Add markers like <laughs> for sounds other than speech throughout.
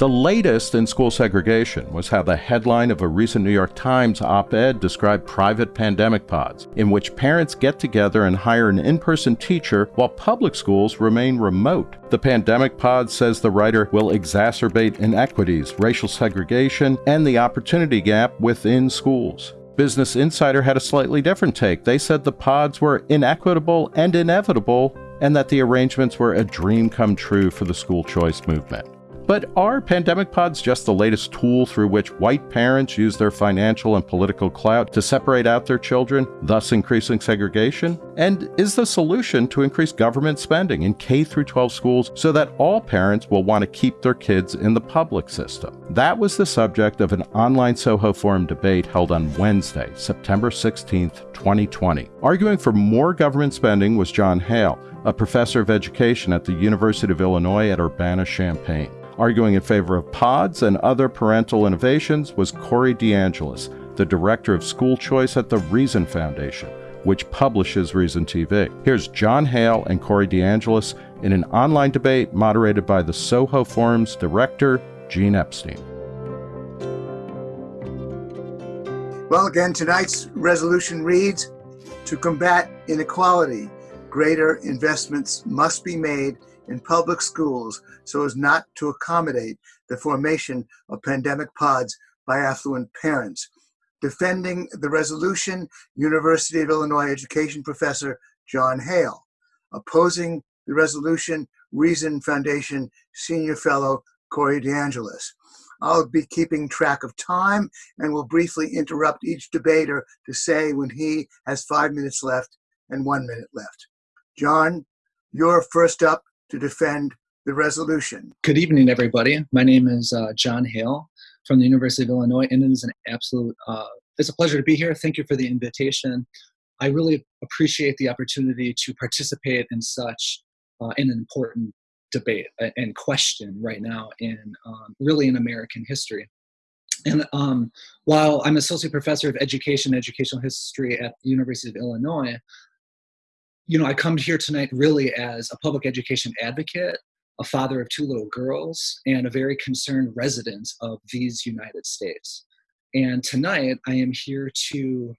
The latest in school segregation was how the headline of a recent New York Times op ed described private pandemic pods, in which parents get together and hire an in person teacher while public schools remain remote. The pandemic pod, says the writer, will exacerbate inequities, racial segregation, and the opportunity gap within schools. Business Insider had a slightly different take. They said the pods were inequitable and inevitable, and that the arrangements were a dream come true for the school choice movement. But are pandemic pods just the latest tool through which white parents use their financial and political clout to separate out their children, thus increasing segregation? And is the solution to increase government spending in K 12 schools so that all parents will want to keep their kids in the public system? That was the subject of an online Soho Forum debate held on Wednesday, September 16, 2020. Arguing for more government spending was John Hale, a professor of education at the University of Illinois at Urbana Champaign. Arguing in favor of pods and other parental innovations was Corey DeAngelis, the director of school choice at the Reason Foundation, which publishes Reason TV. Here's John Hale and Corey DeAngelis in an online debate moderated by the Soho Forum's director, Gene Epstein. Well, again, tonight's resolution reads To combat inequality, greater investments must be made in public schools so as not to accommodate the formation of pandemic pods by affluent parents. Defending the resolution, University of Illinois education professor John Hale. Opposing the resolution, Reason Foundation senior fellow Corey DeAngelis. I'll be keeping track of time and will briefly interrupt each debater to say when he has five minutes left and one minute left. John, you're first up to defend the resolution. Good evening, everybody. My name is uh, John Hale from the University of Illinois, and it is an absolute, uh, it's a pleasure to be here. Thank you for the invitation. I really appreciate the opportunity to participate in such uh, an important debate and question right now in um, really in American history. And um, while I'm associate professor of education, educational history at the University of Illinois, you know, I come here tonight really as a public education advocate, a father of two little girls, and a very concerned resident of these United States. And tonight I am here to,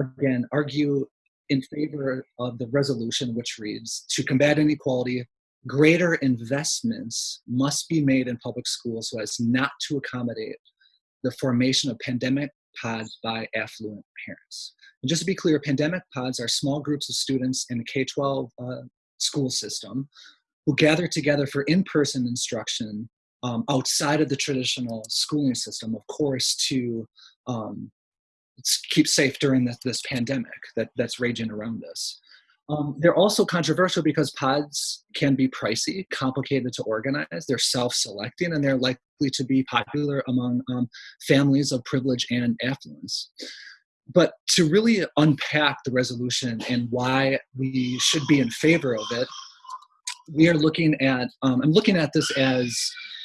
again, argue in favor of the resolution which reads To combat inequality, greater investments must be made in public schools so as not to accommodate the formation of pandemic pods by affluent parents. And just to be clear, pandemic pods are small groups of students in a K-12 uh, school system who gather together for in-person instruction um, outside of the traditional schooling system, of course, to um, keep safe during this, this pandemic that, that's raging around us. Um, they're also controversial because pods can be pricey, complicated to organize. They're self-selecting, and they're likely to be popular among um, families of privilege and affluence. But to really unpack the resolution and why we should be in favor of it, we are looking at, um, I'm looking at this as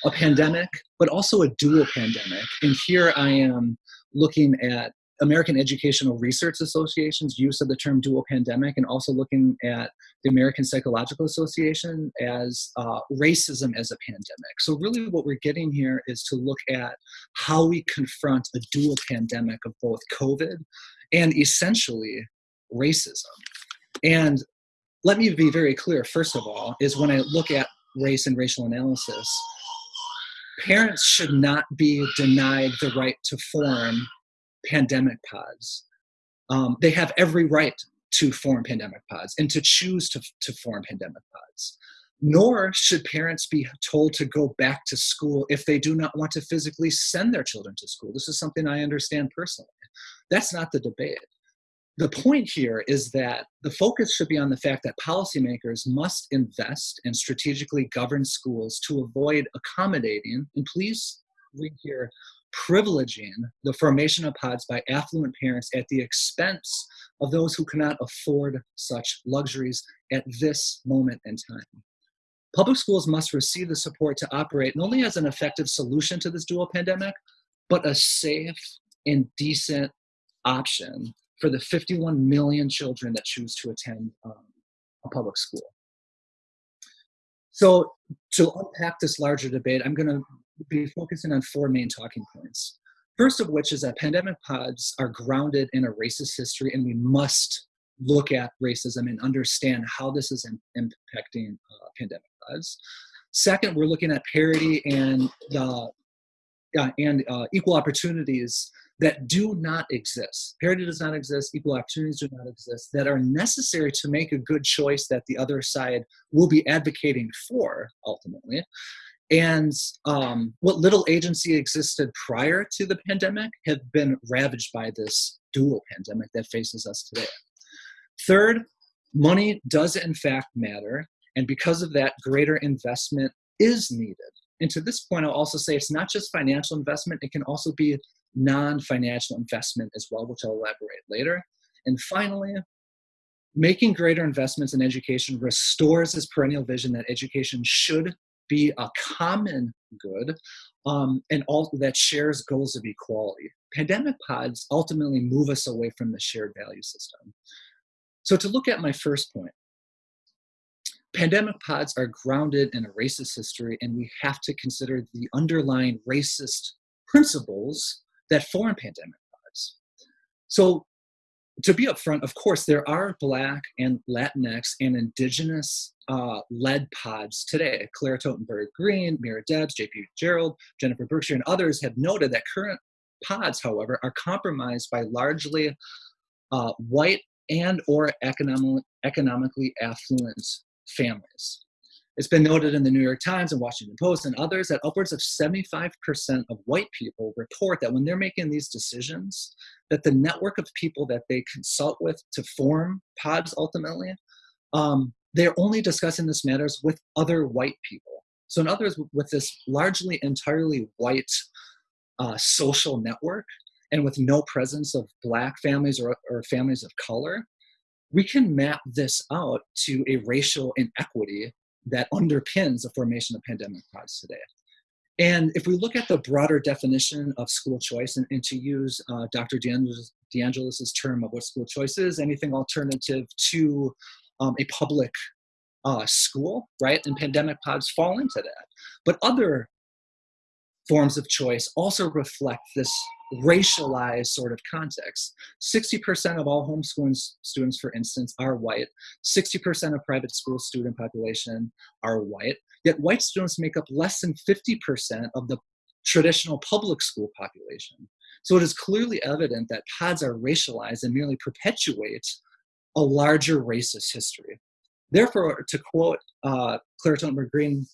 a pandemic, but also a dual pandemic. And here I am looking at American Educational Research Association's use of the term dual pandemic and also looking at the American Psychological Association as uh, racism as a pandemic. So really what we're getting here is to look at how we confront a dual pandemic of both COVID and essentially racism. And let me be very clear, first of all, is when I look at race and racial analysis, parents should not be denied the right to form pandemic pods. Um, they have every right to form pandemic pods and to choose to, to form pandemic pods. Nor should parents be told to go back to school if they do not want to physically send their children to school. This is something I understand personally. That's not the debate. The point here is that the focus should be on the fact that policymakers must invest and strategically govern schools to avoid accommodating, and please read here, privileging the formation of pods by affluent parents at the expense of those who cannot afford such luxuries at this moment in time. Public schools must receive the support to operate not only as an effective solution to this dual pandemic, but a safe and decent option for the 51 million children that choose to attend um, a public school. So to unpack this larger debate, I'm going to be focusing on four main talking points. First of which is that pandemic pods are grounded in a racist history, and we must look at racism and understand how this is in, impacting uh, pandemic pods. Second, we're looking at parity and the uh, and uh, equal opportunities that do not exist. Parity does not exist, equal opportunities do not exist, that are necessary to make a good choice that the other side will be advocating for ultimately. And um, what little agency existed prior to the pandemic have been ravaged by this dual pandemic that faces us today. Third, money does in fact matter. And because of that, greater investment is needed. And to this point, I'll also say it's not just financial investment, it can also be non financial investment as well, which I'll elaborate later. And finally, making greater investments in education restores this perennial vision that education should be a common good um, and all that shares goals of equality. Pandemic pods ultimately move us away from the shared value system. So to look at my first point, pandemic pods are grounded in a racist history and we have to consider the underlying racist principles that foreign pandemic pods. So to be upfront, of course, there are Black and Latinx and Indigenous uh, led pods today. Claire Totenberg Green, Mira Debs, JP Gerald, Jennifer Berkshire, and others have noted that current pods, however, are compromised by largely uh, white and or economic, economically affluent families. It's been noted in the New York Times and Washington Post and others that upwards of 75% of white people report that when they're making these decisions, that the network of people that they consult with to form pods ultimately, um, they're only discussing this matters with other white people. So in other words, with this largely entirely white uh, social network and with no presence of black families or, or families of color, we can map this out to a racial inequity that underpins the formation of pandemic pods today. And if we look at the broader definition of school choice, and, and to use uh, Dr. DeAngelis, term of what school choice is, anything alternative to um, a public uh, school, right? And pandemic pods fall into that. But other forms of choice also reflect this racialized sort of context. 60% of all homeschooling students, for instance, are white. 60% of private school student population are white. Yet white students make up less than 50% of the traditional public school population. So it is clearly evident that pods are racialized and merely perpetuate a larger racist history. Therefore, to quote uh, Claire Totenberg Green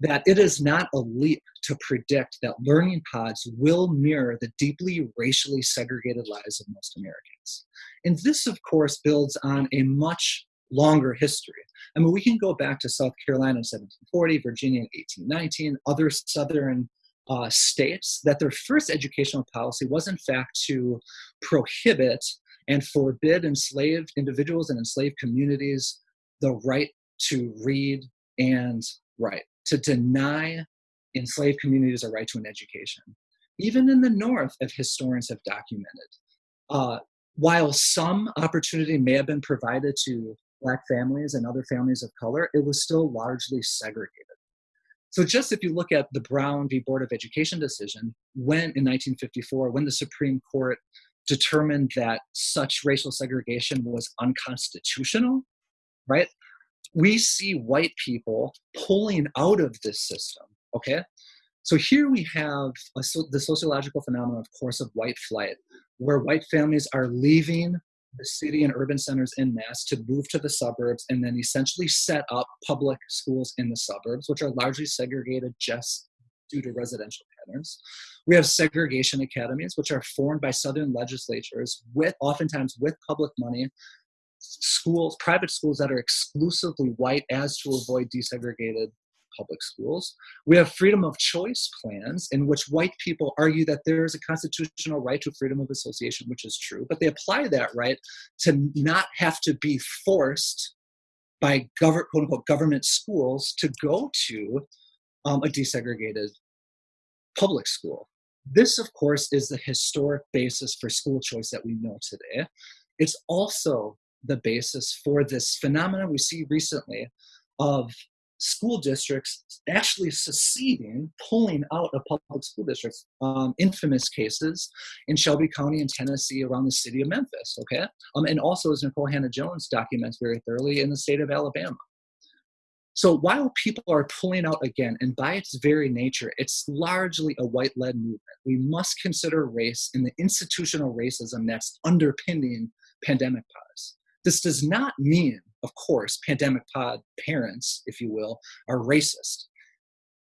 that it is not a leap to predict that learning pods will mirror the deeply racially segregated lives of most Americans. And this, of course, builds on a much longer history. I mean, we can go back to South Carolina in 1740, Virginia in 1819, other southern uh, states, that their first educational policy was, in fact, to prohibit and forbid enslaved individuals and enslaved communities the right to read and write to deny enslaved communities a right to an education. Even in the North, as historians have documented, uh, while some opportunity may have been provided to Black families and other families of color, it was still largely segregated. So, just if you look at the Brown v. Board of Education decision, when in 1954, when the Supreme Court determined that such racial segregation was unconstitutional, right? We see white people pulling out of this system, okay? So here we have a, the sociological phenomenon, of course, of white flight, where white families are leaving the city and urban centers in mass to move to the suburbs and then essentially set up public schools in the suburbs, which are largely segregated just due to residential patterns. We have segregation academies, which are formed by Southern legislatures with oftentimes with public money schools, private schools that are exclusively white as to avoid desegregated public schools. We have freedom of choice plans in which white people argue that there is a constitutional right to freedom of association, which is true, but they apply that right to not have to be forced by quote unquote government schools to go to um, a desegregated public school. This, of course, is the historic basis for school choice that we know today. It's also the basis for this phenomenon we see recently of school districts actually seceding, pulling out of public school districts. Um, infamous cases in Shelby County in Tennessee around the city of Memphis, okay? Um, and also, as Nikole Hannah-Jones documents very thoroughly, in the state of Alabama. So while people are pulling out again, and by its very nature, it's largely a white led movement, we must consider race and the institutional racism that's underpinning pandemic pods. This does not mean, of course, pandemic pod parents, if you will, are racist.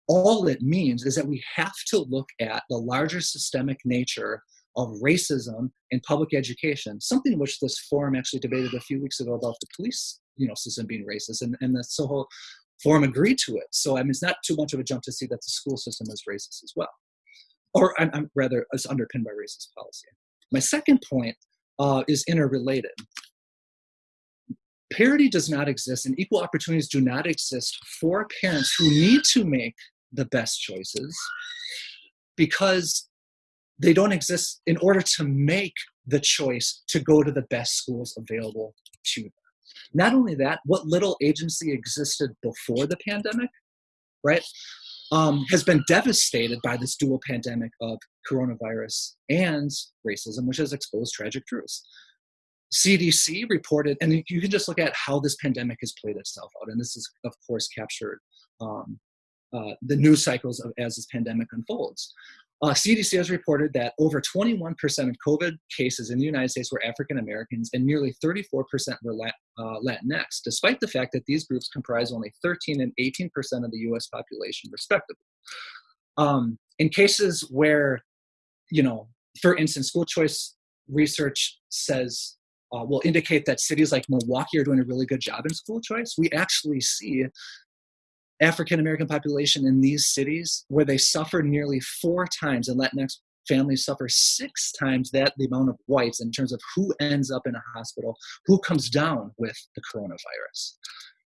All it means is that we have to look at the larger systemic nature of racism in public education, something which this forum actually debated a few weeks ago about the police you know system being racist and, and the Soho forum agreed to it. So I mean, it's not too much of a jump to see that the school system is racist as well, or I'm, I'm rather is underpinned by racist policy. My second point uh, is interrelated. Parity does not exist, and equal opportunities do not exist for parents who need to make the best choices because they don't exist in order to make the choice to go to the best schools available to them. Not only that, what little agency existed before the pandemic, right, um, has been devastated by this dual pandemic of coronavirus and racism, which has exposed tragic truths. CDC reported, and you can just look at how this pandemic has played itself out, and this is, of course, captured um, uh, the news cycles of, as this pandemic unfolds. Uh, CDC has reported that over 21% of COVID cases in the United States were African Americans and nearly 34% were uh, Latinx, despite the fact that these groups comprise only 13 and 18% of the US population, respectively. Um, in cases where, you know, for instance, school choice research says uh, will indicate that cities like Milwaukee are doing a really good job in school choice. We actually see African American population in these cities where they suffer nearly four times, and Latinx families suffer six times that the amount of whites in terms of who ends up in a hospital, who comes down with the coronavirus.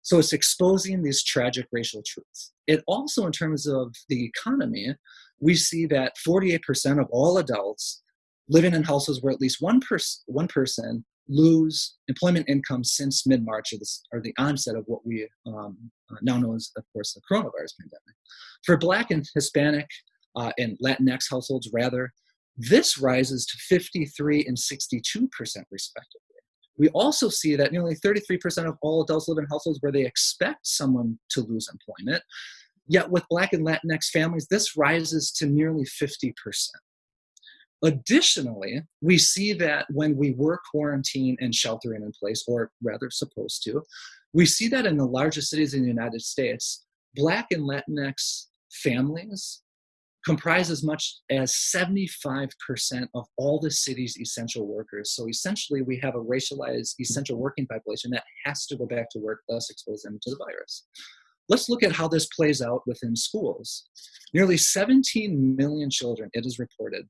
So it's exposing these tragic racial truths. It also, in terms of the economy, we see that 48% of all adults living in households where at least one, pers- one person lose employment income since mid-March or, or, the onset of what we um, uh, now know as, of course, the coronavirus pandemic. For Black and Hispanic uh, and Latinx households, rather, this rises to 53 and 62 percent respectively. We also see that nearly 33% of all adults live in households where they expect someone to lose employment. Yet with Black and Latinx families, this rises to nearly 50%. Additionally, we see that when we were quarantined and sheltering in place, or rather supposed to, we see that in the largest cities in the United States, Black and Latinx families comprise as much as 75% of all the city's essential workers. So essentially, we have a racialized essential working population that has to go back to work, thus expose them to the virus. Let's look at how this plays out within schools. Nearly 17 million children, it is reported,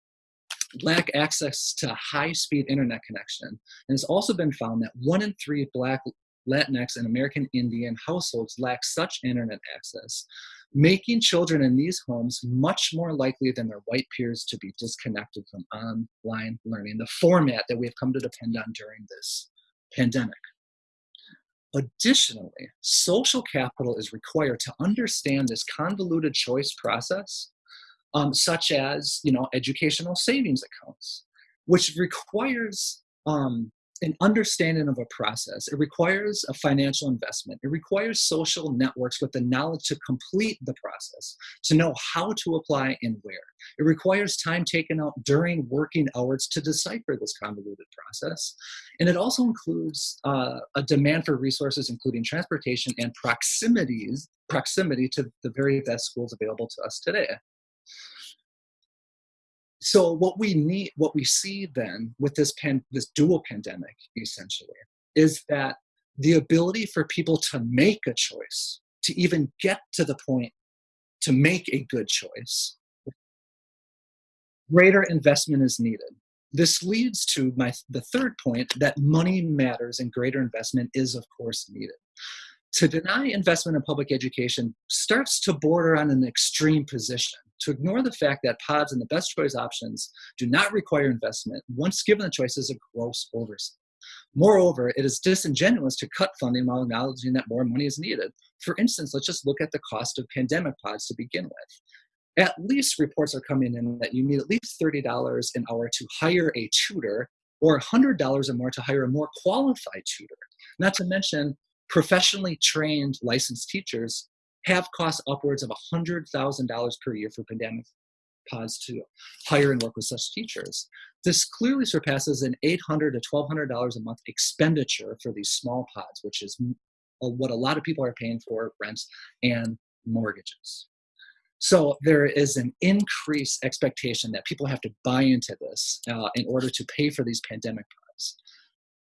lack access to high speed internet connection. And it's also been found that one in three Black, Latinx, and American Indian households lack such internet access, making children in these homes much more likely than their white peers to be disconnected from online learning, the format that we have come to depend on during this pandemic. Additionally, social capital is required to understand this convoluted choice process um, such as you know educational savings accounts, which requires um, an understanding of a process. It requires a financial investment. It requires social networks with the knowledge to complete the process, to know how to apply and where. It requires time taken out during working hours to decipher this convoluted process. And it also includes uh, a demand for resources, including transportation and proximities, proximity to the very best schools available to us today so what we need what we see then with this pan, this dual pandemic essentially is that the ability for people to make a choice to even get to the point to make a good choice greater investment is needed. This leads to my the third point that money matters and greater investment is of course needed. To deny investment in public education starts to border on an extreme position to ignore the fact that pods and the best choice options do not require investment once given the choice is a gross oversight. Moreover, it is disingenuous to cut funding while acknowledging that more money is needed. For instance, let's just look at the cost of pandemic pods to begin with. At least reports are coming in that you need at least $30 an hour to hire a tutor or $100 or more to hire a more qualified tutor. Not to mention, professionally trained licensed teachers have cost upwards of $100,000 per year for pandemic pods to hire and work with such teachers. This clearly surpasses an 800 to $1,200 a month expenditure for these small pods, which is what a lot of people are paying for rents and mortgages. So there is an increased expectation that people have to buy into this uh, in order to pay for these pandemic pods.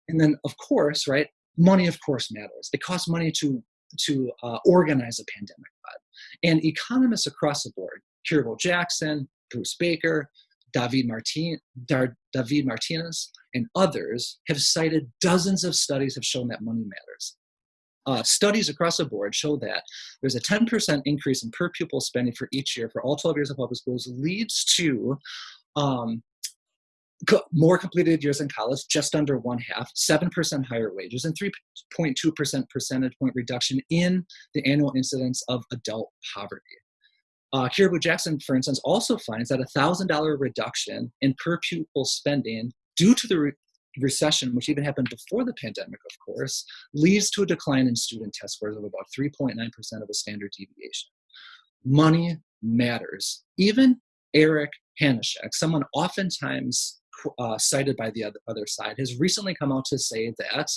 And then, of course, right, money, of course, matters. It costs money to to uh, organize a pandemic. And economists across the board, Kirabo Jackson, Bruce Baker, David, Martin, David Martinez, and others have cited dozens of studies have shown that money matters. Uh, studies across the board show that there's a 10% increase in per pupil spending for each year for all 12 years of public schools leads to um, more completed years in college, just under one half, 7% higher wages, and 3.2% percentage point reduction in the annual incidence of adult poverty. Uh, Kirabo Jackson, for instance, also finds that a $1,000 reduction in per pupil spending due to the re recession, which even happened before the pandemic, of course, leads to a decline in student test scores of about 3.9% of a standard deviation. Money matters. Even Eric Hanushek, someone oftentimes uh, cited by the other, other side, has recently come out to say that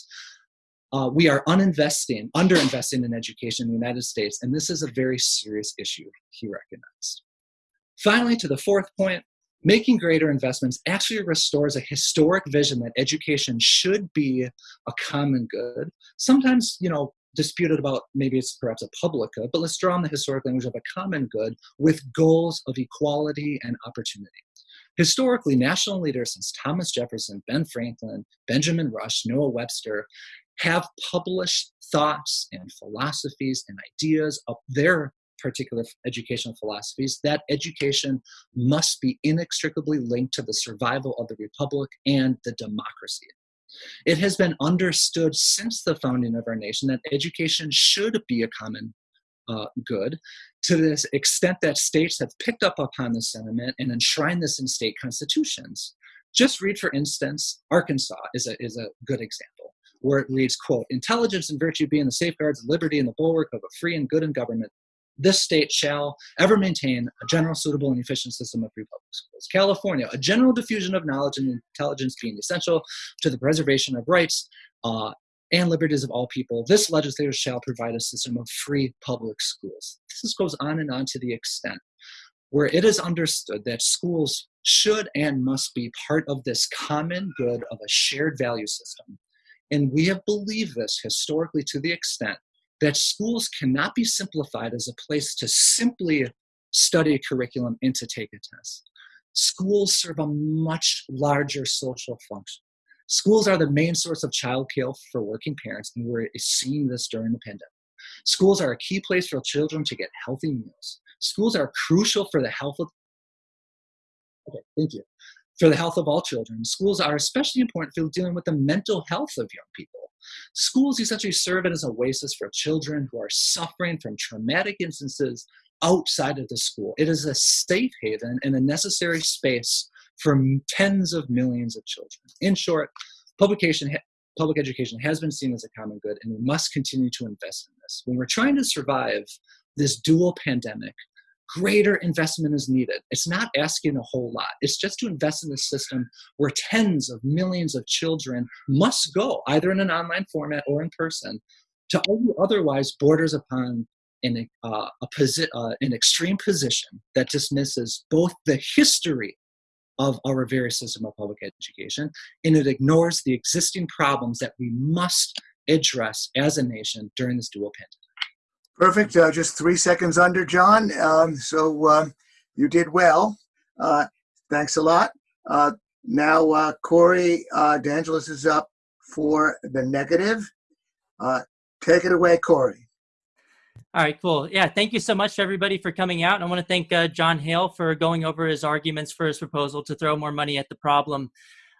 uh, we are uninvesting, underinvesting in education in the United States, and this is a very serious issue, he recognized. Finally, to the fourth point, making greater investments actually restores a historic vision that education should be a common good. Sometimes, you know, disputed about maybe it's perhaps a public good, but let's draw on the historic language of a common good with goals of equality and opportunity. Historically, national leaders since Thomas Jefferson, Ben Franklin, Benjamin Rush, Noah Webster have published thoughts and philosophies and ideas of their particular educational philosophies that education must be inextricably linked to the survival of the republic and the democracy. It has been understood since the founding of our nation that education should be a common uh, good to this extent that states have picked up upon the sentiment and enshrined this in state constitutions. Just read, for instance, Arkansas is a, is a good example, where it reads, quote, intelligence and virtue being the safeguards of liberty and the bulwark of a free and good and government, this state shall ever maintain a general, suitable, and efficient system of free public schools. California, a general diffusion of knowledge and intelligence being essential to the preservation of rights uh, and liberties of all people, this legislature shall provide a system of free public schools. This goes on and on to the extent where it is understood that schools should and must be part of this common good of a shared value system. And we have believed this historically to the extent that schools cannot be simplified as a place to simply study a curriculum and to take a test. Schools serve a much larger social function. Schools are the main source of child care for working parents, and we're seeing this during the pandemic. Schools are a key place for children to get healthy meals. Schools are crucial for the health of Okay, thank you. For the health of all children. Schools are especially important for dealing with the mental health of young people. Schools essentially serve as an oasis for children who are suffering from traumatic instances outside of the school. It is a safe haven and a necessary space for tens of millions of children. In short, publication, public education has been seen as a common good, and we must continue to invest in this. When we're trying to survive this dual pandemic, greater investment is needed. It's not asking a whole lot. It's just to invest in a system where tens of millions of children must go, either in an online format or in person, to argue otherwise borders upon an, uh, a posi- uh, an extreme position that dismisses both the history of our very system of public education, and it ignores the existing problems that we must address as a nation during this dual pandemic. Perfect. Uh, just three seconds under, John. Um, so uh, you did well. Uh, thanks a lot. Uh, now, uh, Corey uh, DeAngelis is up for the negative. take it away, Corey. All right, cool. Yeah, thank you so much to everybody for coming out. I want to thank uh, John Hale for going over his arguments for his proposal to throw more money at the problem.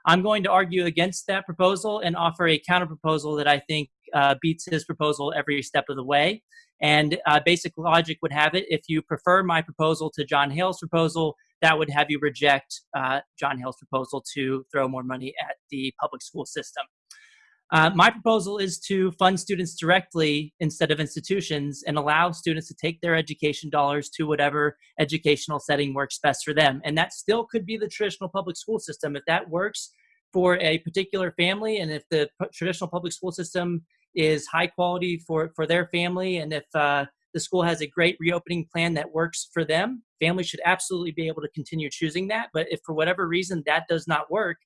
I'm going to argue against that proposal and offer a counter proposal that I think uh, beats his proposal every step of the way. And uh, basic logic would have it if you prefer my proposal to John Hale's proposal, that would have you reject uh, John Hale's proposal to throw more money at the public school system. Uh, my proposal is to fund students directly instead of institutions and allow students to take their education dollars to whatever educational setting works best for them. And that still could be the traditional public school system. If that works for a particular family and if the traditional public school system is high quality for, for their family and if uh, the school has a great reopening plan that works for them, families should absolutely be able to continue choosing that. But if for whatever reason that does not work,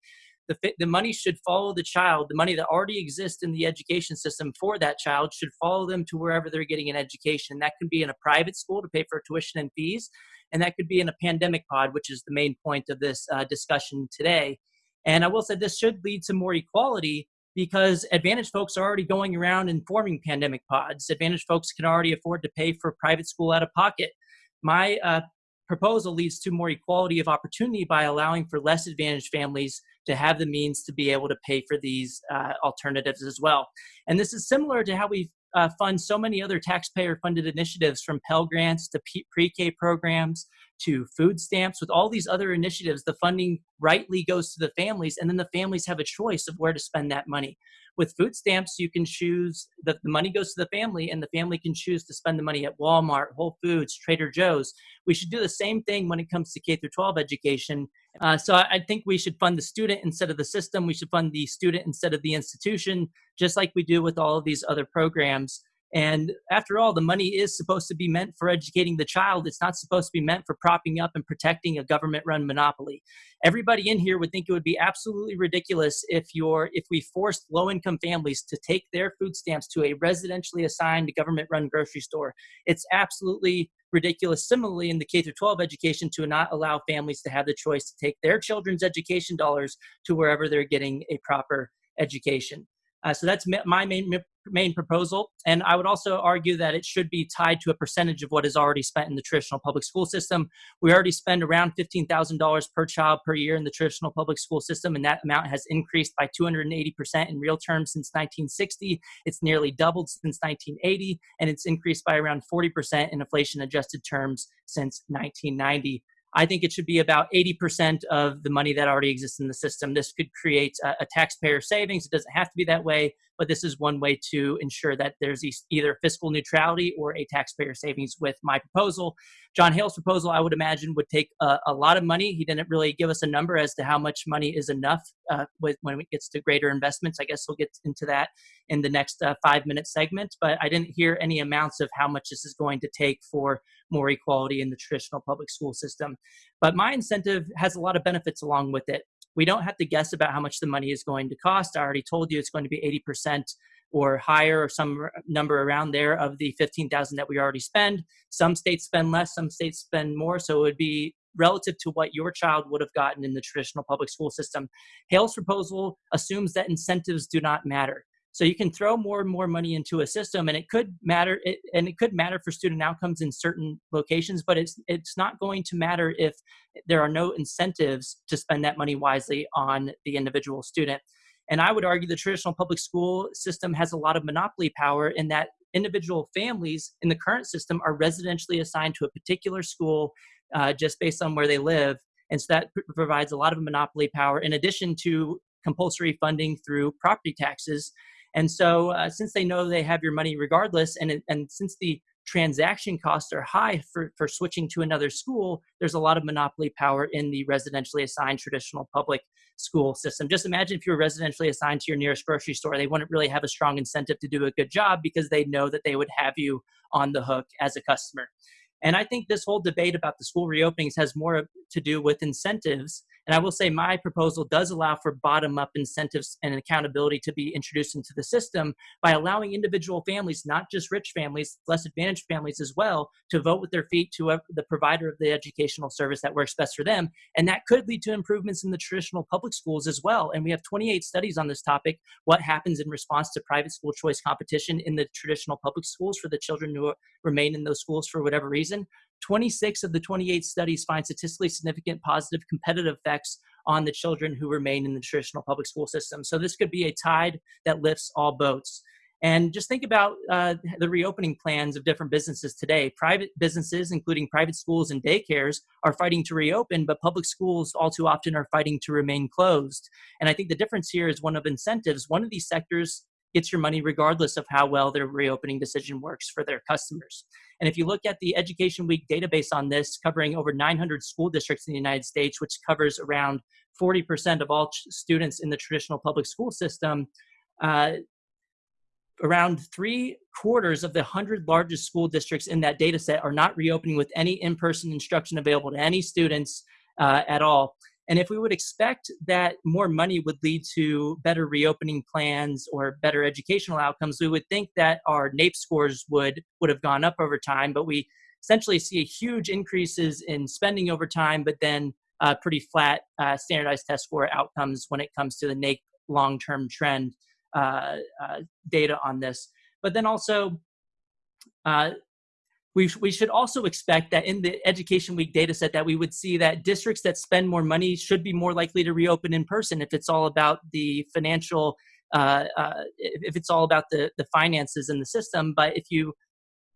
the, the money should follow the child. The money that already exists in the education system for that child should follow them to wherever they're getting an education. That could be in a private school to pay for tuition and fees, and that could be in a pandemic pod, which is the main point of this uh, discussion today. And I will say this should lead to more equality because advantaged folks are already going around and forming pandemic pods. Advantaged folks can already afford to pay for private school out of pocket. My uh, proposal leads to more equality of opportunity by allowing for less advantaged families to have the means to be able to pay for these uh, alternatives as well. And this is similar to how we uh, fund so many other taxpayer funded initiatives from Pell Grants to pre-K programs to food stamps. With all these other initiatives, the funding rightly goes to the families and then the families have a choice of where to spend that money. With food stamps, you can choose that the money goes to the family and the family can choose to spend the money at Walmart, Whole Foods, Trader Joe's. We should do the same thing when it comes to K through 12 education. Uh, so I, I think we should fund the student instead of the system. We should fund the student instead of the institution, just like we do with all of these other programs. And after all, the money is supposed to be meant for educating the child. It's not supposed to be meant for propping up and protecting a government run monopoly. Everybody in here would think it would be absolutely ridiculous if you're if we forced low income families to take their food stamps to a residentially assigned government run grocery store. It's absolutely ridiculous similarly in the K through 12 education to not allow families to have the choice to take their children's education dollars to wherever they're getting a proper education. Uh, so that's my main main proposal. And I would also argue that it should be tied to a percentage of what is already spent in the traditional public school system. We already spend around $15,000 per child per year in the traditional public school system, and that amount has increased by 280% in real terms since 1960. It's nearly doubled since 1980, and it's increased by around 40% in inflation adjusted terms since 1990. I think it should be about 80% of the money that already exists in the system. This could create a, a, taxpayer savings. It doesn't have to be that way, but this is one way to ensure that there's either fiscal neutrality or a taxpayer savings with my proposal. John Hale's proposal, I would imagine, would take a, a lot of money. He didn't really give us a number as to how much money is enough uh, with, when it gets to greater investments. I guess we'll get into that in the next uh, five minute segment, but I didn't hear any amounts of how much this is going to take for more equality in the traditional public school system. But my incentive has a lot of benefits along with it. We don't have to guess about how much the money is going to cost. I already told you it's going to be 80% or higher or some number around there of the 15,000 that we already spend. Some states spend less, some states spend more, so it would be relative to what your child would have gotten in the traditional public school system. Hale's proposal assumes that incentives do not matter. So you can throw more and more money into a system, and it could matter. It, and it could matter for student outcomes in certain locations, but it's it's not going to matter if there are no incentives to spend that money wisely on the individual student. And I would argue the traditional public school system has a lot of monopoly power in that individual families in the current system are residentially assigned to a particular school uh, just based on where they live. And so that provides a lot of monopoly power in addition to compulsory funding through property taxes and so, uh, since they know they have your money regardless, and and since the transaction costs are high for, for switching to another school, there's a lot of monopoly power in the residentially assigned traditional public school system. Just imagine if you were residentially assigned to your nearest grocery store, they wouldn't really have a strong incentive to do a good job because they know that they would have you on the hook as a customer. And I think this whole debate about the school reopenings has more to do with incentives and I will say my proposal does allow for bottom up incentives and accountability to be introduced into the system by allowing individual families, not just rich families, less advantaged families as well, to vote with their feet to uh, the provider of the educational service that works best for them. And that could lead to improvements in the traditional public schools as well. And we have 28 studies on this topic what happens in response to private school choice competition in the traditional public schools for the children who uh, remain in those schools for whatever reason. 26 of the 28 studies find statistically significant positive competitive effects on the children who remain in the traditional public school system. So this could be a tide that lifts all boats. And just think about uh, the reopening plans of different businesses today. Private businesses, including private schools and daycares, are fighting to reopen, but public schools all too often are fighting to remain closed. And I think the difference here is one of incentives. One of these sectors gets your money regardless of how well their reopening decision works for their customers. And if you look at the Education Week database on this, covering over 900 school districts in the United States, which covers around 40% of all students in the traditional public school system, uh, around three quarters of the 100 largest school districts in that data set are not reopening with any in-person instruction available to any students uh, at all. And if we would expect that more money would lead to better reopening plans or better educational outcomes, we would think that our NAEP scores would, would have gone up over time, but we essentially see huge increases in spending over time, but then uh, pretty flat uh, standardized test score outcomes when it comes to the NAEP long-term trend uh, uh, data on this. But then also, uh, we, we should also expect that in the Education Week data set that we would see that districts that spend more money should be more likely to reopen in person if it's all about the financial, uh, uh, if it's all about the, the finances in the system. But if you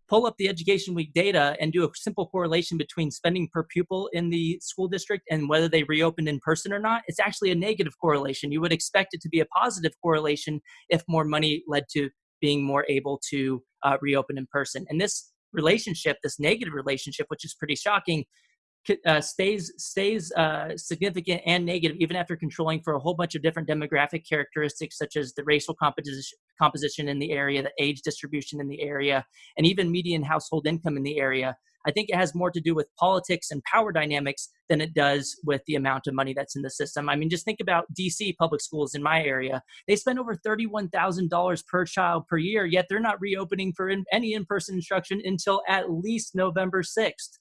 pull up the Education Week data and do a simple correlation between spending per pupil in the school district and whether they reopened in person or not, it's actually a negative correlation. You would expect it to be a positive correlation if more money led to being more able to uh, reopen in person. And this relationship, this negative relationship, which is pretty shocking, uh, stays stays uh, significant and negative even after controlling for a whole bunch of different demographic characteristics such as the racial composition composition in the area, the age distribution in the area, and even median household income in the area. I think it has more to do with politics and power dynamics than it does with the amount of money that's in the system. I mean, just think about DC public schools in my area. They spend over $31,000 per child per year, yet they're not reopening for in, any in person instruction until at least November 6th.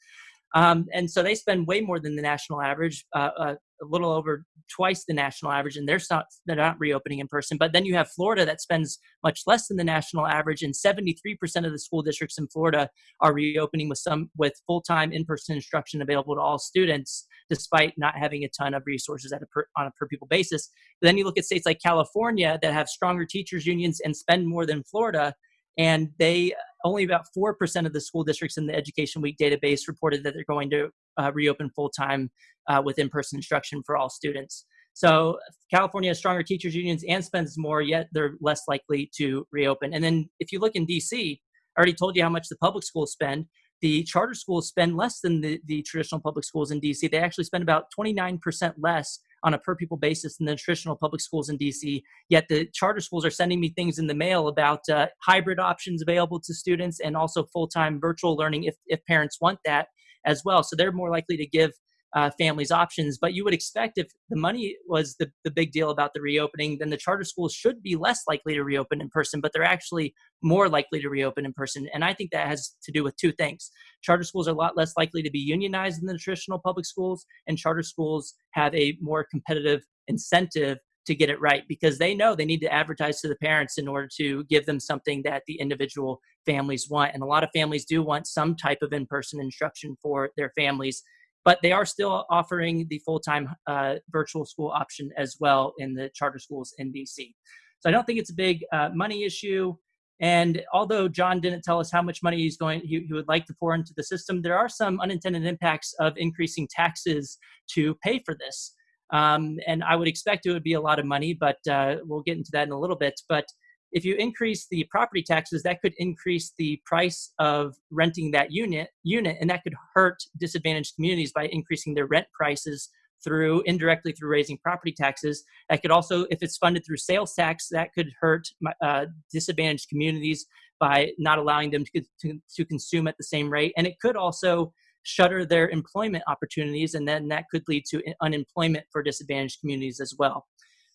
Um, and so they spend way more than the national average, uh, uh, a little over twice the national average, and they're not they're not reopening in person. But then you have Florida that spends much less than the national average, and 73% of the school districts in Florida are reopening with some with full time in person instruction available to all students, despite not having a ton of resources at a per, on a per pupil basis. But then you look at states like California that have stronger teachers unions and spend more than Florida, and they only about 4% of the school districts in the Education Week database reported that they're going to uh, reopen full time uh, with in person instruction for all students. So California has stronger teachers unions and spends more, yet they're less likely to reopen. And then if you look in DC, I already told you how much the public schools spend. The charter schools spend less than the, the traditional public schools in DC. They actually spend about 29% less on a per pupil basis than the traditional public schools in DC. Yet the charter schools are sending me things in the mail about uh, hybrid options available to students and also full time virtual learning if, if parents want that as well. So they're more likely to give uh, families options. But you would expect if the money was the, the big deal about the reopening, then the charter schools should be less likely to reopen in person, but they're actually more likely to reopen in person. And I think that has to do with two things. Charter schools are a lot less likely to be unionized than the traditional public schools, and charter schools have a more competitive incentive to get it right because they know they need to advertise to the parents in order to give them something that the individual families want. And a lot of families do want some type of in person instruction for their families but they are still offering the full-time uh, virtual school option as well in the charter schools in DC. So I don't think it's a big uh, money issue. And although John didn't tell us how much money he's going, he, he, would like to pour into the system, there are some unintended impacts of increasing taxes to pay for this. Um, and I would expect it would be a lot of money, but uh, we'll get into that in a little bit. But if you increase the property taxes, that could increase the price of renting that unit, unit, and that could hurt disadvantaged communities by increasing their rent prices through indirectly through raising property taxes. That could also, if it's funded through sales tax, that could hurt uh, disadvantaged communities by not allowing them to, to, to consume at the same rate. And it could also shutter their employment opportunities, and then that could lead to unemployment for disadvantaged communities as well.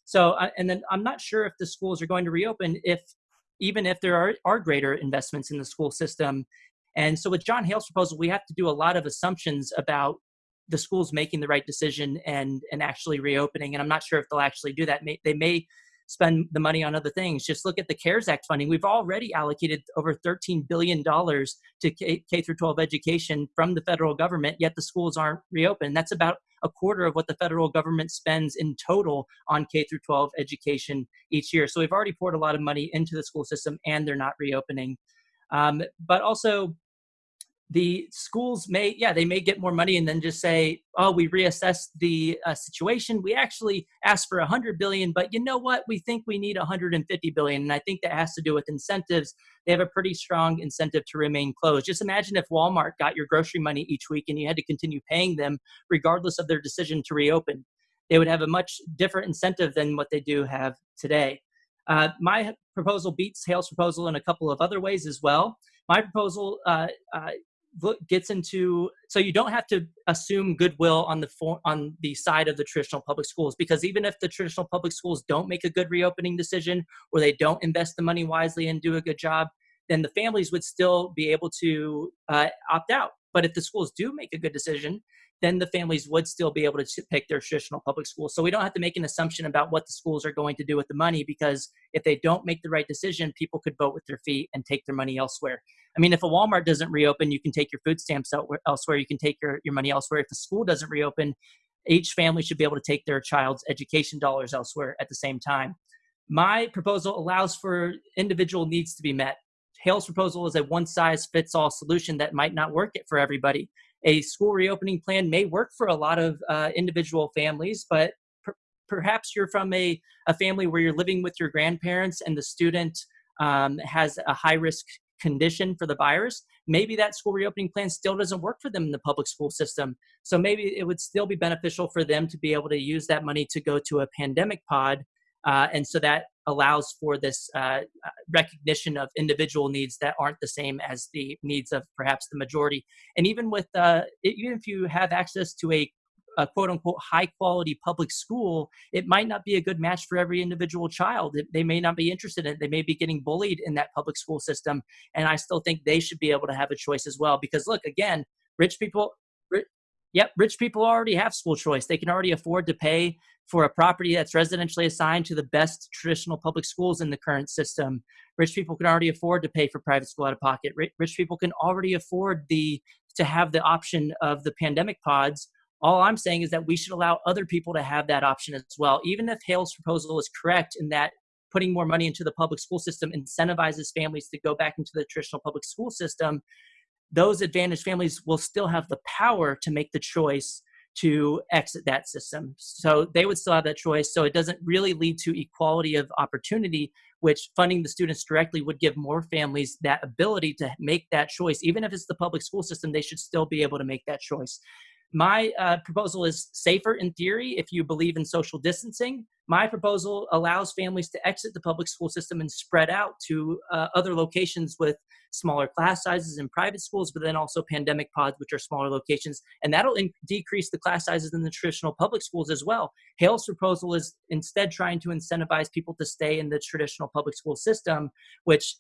So, uh, and then I'm not sure if the schools are going to reopen if even if there are, are greater investments in the school system. And so with John Hale's proposal, we have to do a lot of assumptions about the schools making the right decision and and actually reopening. And I'm not sure if they'll actually do that. They may spend the money on other things. Just look at the CARES Act funding. We've already allocated over $13 billion to K, through 12 education from the federal government, yet the schools aren't reopened. That's about a quarter of what the federal government spends in total on K through 12 education each year. So we've already poured a lot of money into the school system and they're not reopening. Um, but also, the schools may yeah they may get more money and then just say oh we reassess the uh, situation. We actually asked for 100 billion but you know what? We think we need 150 billion. And i think that has to do with incentives. They have a pretty strong incentive to remain closed. Just imagine if walmart got your grocery money each week and you had to continue paying them regardless of their decision to reopen. They would have a much different incentive than what they do have today. Uh, my proposal beats hale's proposal in a couple of other ways as well. My proposal uh, uh, gets into so you don't have to assume goodwill on the for, on the side of the traditional public schools because even if the traditional public schools don't make a good reopening decision or they don't invest the money wisely and do a good job then the families would still be able to uh, opt out. But if the schools do make a good decision then the families would still be able to pick their traditional public schools. So we don't have to make an assumption about what the schools are going to do with the money because if they don't make the right decision, people could vote with their feet and take their money elsewhere. I mean, if a Walmart doesn't reopen, you can take your food stamps elsewhere. You can take your, your money elsewhere. If the school doesn't reopen, each family should be able to take their child's education dollars elsewhere at the same time. My proposal allows for individual needs to be met. Hale's proposal is a one size fits all solution that might not work it for everybody a school reopening plan may work for a lot of uh, individual families, but per- perhaps you're from a, a family where you're living with your grandparents and the student um, has a high risk condition for the virus, maybe that school reopening plan still doesn't work for them in the public school system. So maybe it would still be beneficial for them to be able to use that money to go to a pandemic pod uh, and so that allows for this uh, uh, recognition of individual needs that aren't the same as the needs of perhaps the majority. And even with, uh, even if you have access to a, a quote unquote high quality public school, it might not be a good match for every individual child. They may not be interested in it. They may be getting bullied in that public school system. And I still think they should be able to have a choice as well. Because look, again, rich people, Yep, rich people already have school choice. They can already afford to pay for a property that's residentially assigned to the best traditional public schools in the current system. Rich people can already afford to pay for private school out of pocket. Rich people can already afford the to have the option of the pandemic pods. All I'm saying is that we should allow other people to have that option as well. Even if Hale's proposal is correct in that putting more money into the public school system incentivizes families to go back into the traditional public school system, those advantaged families will still have the power to make the choice to exit that system. So they would still have that choice. So it doesn't really lead to equality of opportunity, which funding the students directly would give more families that ability to make that choice. Even if it's the public school system, they should still be able to make that choice. My uh, proposal is safer in theory if you believe in social distancing. My proposal allows families to exit the public school system and spread out to uh, other locations with smaller class sizes in private schools, but then also pandemic pods, which are smaller locations. And that'll decrease the class sizes in the traditional public schools as well. Hale's proposal is instead trying to incentivize people to stay in the traditional public school system, which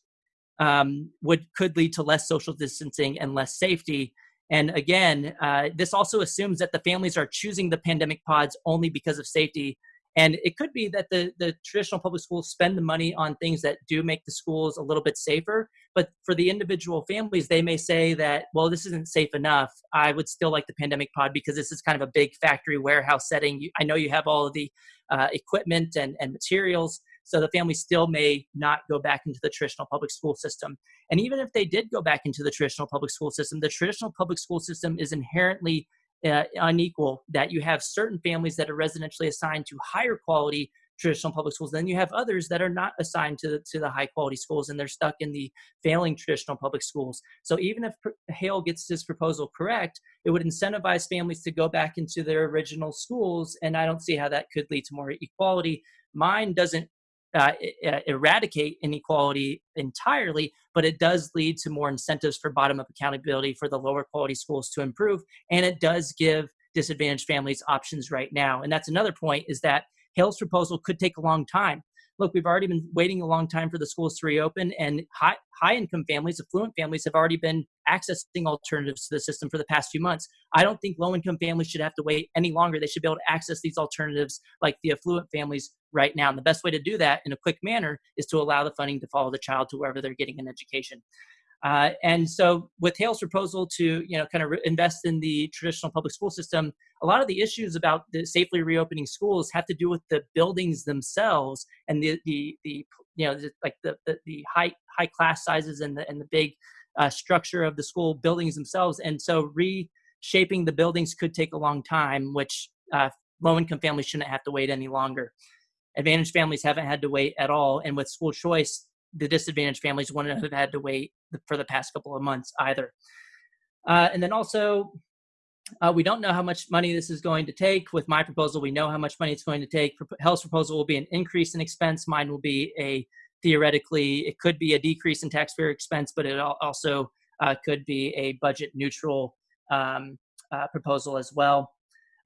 um, would could lead to less social distancing and less safety. And again, uh, this also assumes that the families are choosing the pandemic pods only because of safety. And it could be that the, the traditional public schools spend the money on things that do make the schools a little bit safer. But for the individual families, they may say that, well, this isn't safe enough. I would still like the pandemic pod because this is kind of a big factory warehouse setting. I know you have all of the uh, equipment and, and materials. So the family still may not go back into the traditional public school system. And even if they did go back into the traditional public school system, the traditional public school system is inherently uh, unequal, that you have certain families that are residentially assigned to higher quality traditional public schools. Then you have others that are not assigned to, to the high quality schools and they're stuck in the failing traditional public schools. So even if Hale gets this proposal correct, it would incentivize families to go back into their original schools. And I don't see how that could lead to more equality. Mine doesn't uh, eradicate inequality entirely, but it does lead to more incentives for bottom up accountability for the lower quality schools to improve. And it does give disadvantaged families options right now. And that's another point is that Hale's proposal could take a long time. Look, we've already been waiting a long time for the schools to reopen, and high, high income families, affluent families, have already been accessing alternatives to the system for the past few months. I don't think low income families should have to wait any longer. They should be able to access these alternatives like the affluent families right now. And the best way to do that in a quick manner is to allow the funding to follow the child to wherever they're getting an education. Uh, and so with Hale's proposal to, you know, kind of invest in the traditional public school system, a lot of the issues about the safely reopening schools have to do with the buildings themselves and the, the, the you know, like the, the, the, high, high class sizes and the, and the big uh, structure of the school buildings themselves. And so reshaping the buildings could take a long time, which uh, low income families shouldn't have to wait any longer. Advantage families haven't had to wait at all. And with school choice, the disadvantaged families wouldn't have had to wait for the past couple of months either. Uh, and then also, uh, we don't know how much money this is going to take. With my proposal, we know how much money it's going to take. Hale's proposal will be an increase in expense. Mine will be a theoretically, it could be a decrease in taxpayer expense, but it also uh, could be a budget neutral um, uh, proposal as well.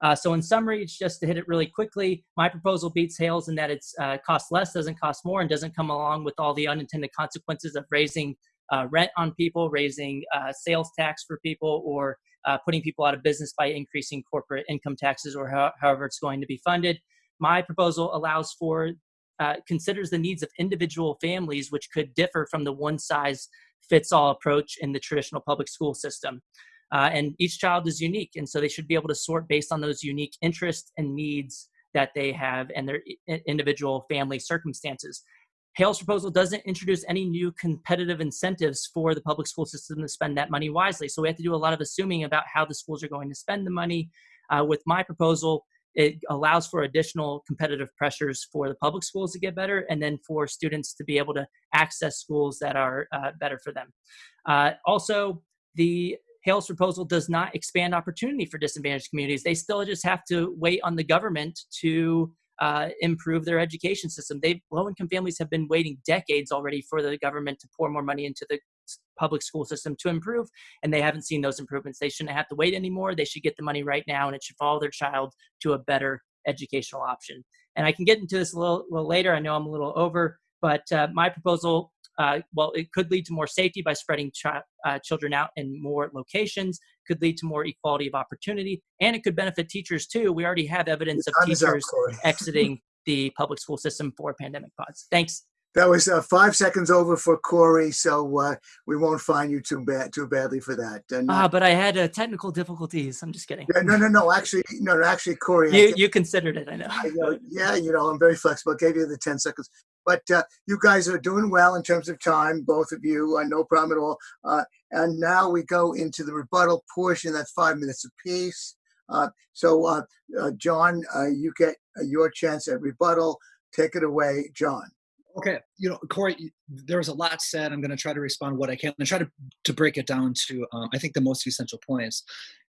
Uh, so in summary, it's just to hit it really quickly, my proposal beats Hale's in that it's uh, costs less, doesn't cost more, and doesn't come along with all the unintended consequences of raising uh, rent on people, raising uh, sales tax for people, or uh, putting people out of business by increasing corporate income taxes, or ho- however it's going to be funded. My proposal allows for uh, considers the needs of individual families, which could differ from the one size fits all approach in the traditional public school system. Uh, and each child is unique, and so they should be able to sort based on those unique interests and needs that they have and their individual family circumstances. Hale's proposal doesn't introduce any new competitive incentives for the public school system to spend that money wisely. So we have to do a lot of assuming about how the schools are going to spend the money. Uh, with my proposal, it allows for additional competitive pressures for the public schools to get better and then for students to be able to access schools that are uh, better for them. Uh, also, the Hale's proposal does not expand opportunity for disadvantaged communities. They still just have to wait on the government to uh, improve their education system. They low-income families have been waiting decades already for the government to pour more money into the public school system to improve, and they haven't seen those improvements. They shouldn't have to wait anymore. They should get the money right now, and it should follow their child to a better educational option. And I can get into this a little, little later. I know I'm a little over, but uh, my proposal uh, well, it could lead to more safety by spreading ch- uh, children out in more locations, could lead to more equality of opportunity, and it could benefit teachers too. We already have evidence of teachers <laughs> exiting the public school system for pandemic pods. Thanks. That was uh, five seconds over for Corey, so uh, we won't find you too bad too badly for that. Ah, uh, but I had uh, technical difficulties. I'm just kidding. Yeah, no, no, no. Actually, no, no actually, Corey. You you considered it, I know. I know. Yeah, you know, I'm very flexible. I gave you the ten seconds, but uh, you guys are doing well in terms of time, both of you. Uh, no problem at all. Uh, and now we go into the rebuttal portion. That's five minutes apiece. Uh, so, uh, uh, John, you get your chance at rebuttal. Take it away, John. Okay, you know, Corey, there was a lot said. I'm going to try to respond what I can and try to, to break it down to, um, I think, the most essential points.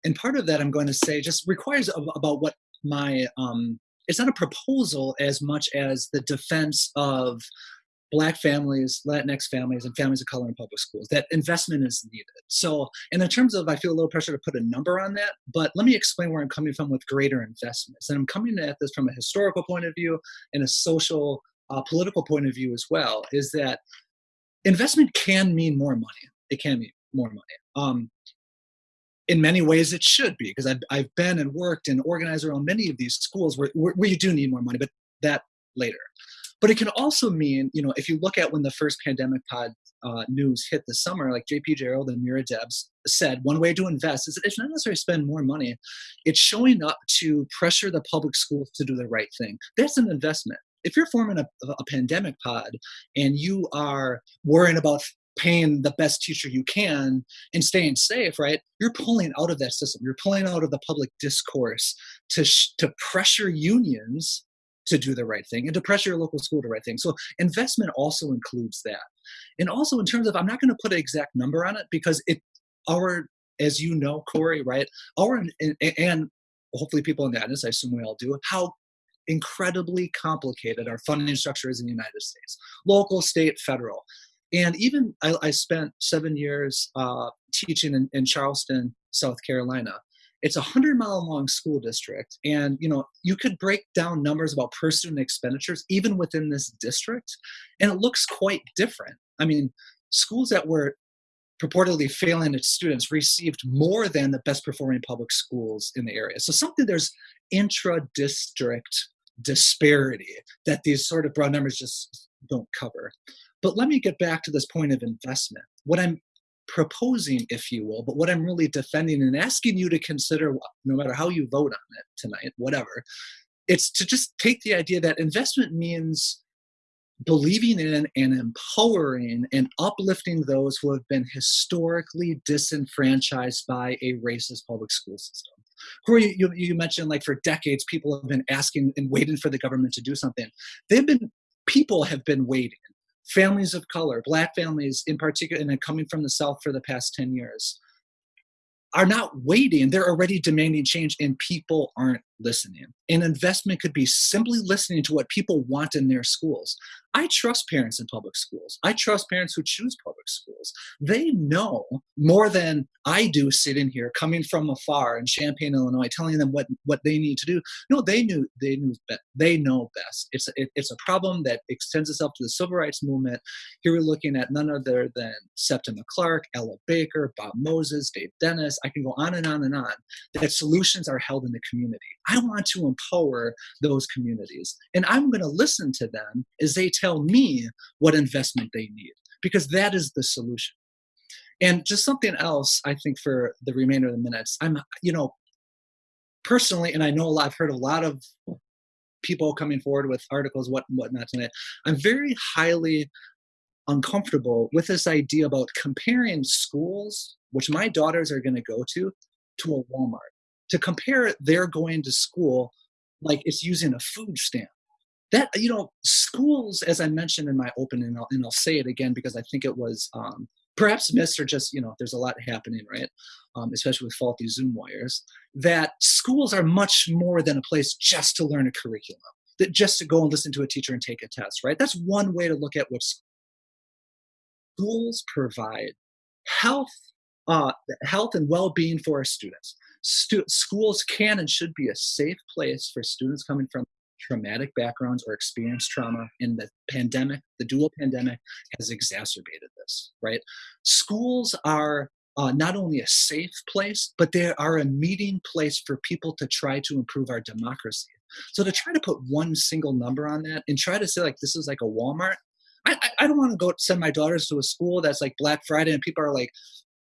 And part of that I'm going to say just requires about what my, um, it's not a proposal as much as the defense of black families, Latinx families, and families of color in public schools. That investment is needed. So, and in terms of, I feel a little pressure to put a number on that, but let me explain where I'm coming from with greater investments. And I'm coming at this from a historical point of view and a social uh, political point of view as well is that investment can mean more money. It can mean more money. Um, in many ways, it should be because I've, I've been and worked and organized around many of these schools where, where, where you do need more money, but that later. But it can also mean, you know, if you look at when the first pandemic pod uh, news hit this summer, like JP Gerald and Mira Debs said, one way to invest is that it's not necessarily spend more money. It's showing up to pressure the public schools to do the right thing. That's an investment if you're forming a, a pandemic pod and you are worrying about paying the best teacher you can and staying safe, right? You're pulling out of that system. You're pulling out of the public discourse to to pressure unions to do the right thing and to pressure your local school to the right thing. So investment also includes that. And also in terms of I'm not going to put an exact number on it because it our as you know, Corey, right? Our and, and hopefully people in the audience, I assume we all do, how incredibly complicated our funding structure is in the United States local, state, federal. And even I, I spent seven years uh, teaching in, in Charleston, South Carolina. It's a hundred mile long school district, and you know you could break down numbers about per student expenditures even within this district, and it looks quite different. I mean, schools that were purportedly failing its students received more than the best performing public schools in the area. So something there's intra-district disparity that these sort of broad numbers just don't cover. But let me get back to this point of investment. What I'm proposing, if you will, but what I'm really defending and asking you to consider, no matter how you vote on it tonight, whatever, it's to just take the idea that investment means believing in and empowering and uplifting those who have been historically disenfranchised by a racist public school system. Corey, you, you mentioned like for decades, people have been asking and waiting for the government to do something. They've been, people have been waiting. Families of color, black families in particular, and coming from the South for the past 10 years, are not waiting. They're already demanding change, and people aren't listening. An investment could be simply listening to what people want in their schools. I trust parents in public schools. I trust parents who choose public schools. They know more than I do sitting here, coming from afar in Champaign, Illinois, telling them what, what they need to do. No, they knew they knew they know best. It's a, it, it's a problem that extends itself to the civil rights movement. Here we're looking at none other than Septima Clark, Ella Baker, Bob Moses, Dave Dennis. I can go on and on and on. That solutions are held in the community. I want to empower those communities. And I'm going to listen to them as they tell me what investment they need, because that is the solution. And just something else, I think, for the remainder of the minutes, I'm, you know, personally, and I know a lot, I've heard a lot of people coming forward with articles, what whatnot tonight. I'm very highly uncomfortable with this idea about comparing schools, which my daughters are going to go to, to a Walmart to compare their going to school like it's using a food stamp. That you know schools as i mentioned in my opening and I'll, and I'll say it again because i think it was um, perhaps missed or just you know there's a lot happening right? Um, especially with faulty zoom wires that schools are much more than a place just to learn a curriculum that just to go and listen to a teacher and take a test right? That's one way to look at what schools provide health uh, health and well-being for our students stu- schools can and should be a safe place for students coming from traumatic backgrounds or experienced trauma and the pandemic the dual pandemic has exacerbated this right? Schools are uh, not only a safe place but they are a meeting place for people to try to improve our democracy. So to try to put one single number on that and try to say like this is like a walmart I, I don't want to go send my daughters to a school that's like Black Friday and people are like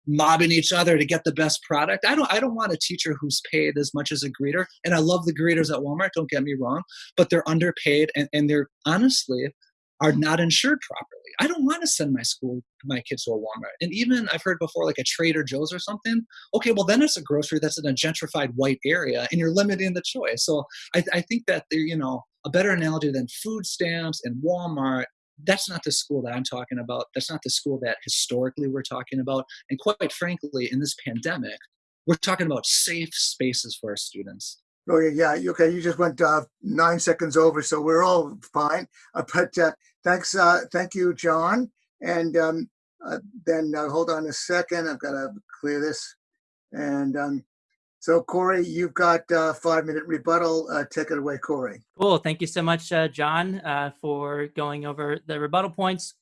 mobbing each other to get the best product. I don't I don't want a teacher who's paid as much as a greeter. And I love the greeters at Walmart, don't get me wrong, but they're underpaid and, and they're honestly are not insured properly. I don't want to send my school my kids to a Walmart. And even I've heard before like a Trader Joe's or something. Okay, well then it's a grocery that's in a gentrified white area and you're limiting the choice. So I, I think that they're, you know, a better analogy than food stamps and Walmart that's not the school that I'm talking about. That's not the school that historically we're talking about. And quite frankly, in this pandemic, we're talking about safe spaces for our students. Oh yeah, yeah. Okay, you just went uh, nine seconds over, so we're all fine. Uh, but uh, thanks, uh, thank you, John. And um, uh, then uh, hold on a second. I've got to clear this. And um, so Corey, you've got a five minute rebuttal. Uh, take it away, Corey. Cool. Thank you so much, uh, John, uh, for going over the rebuttal points.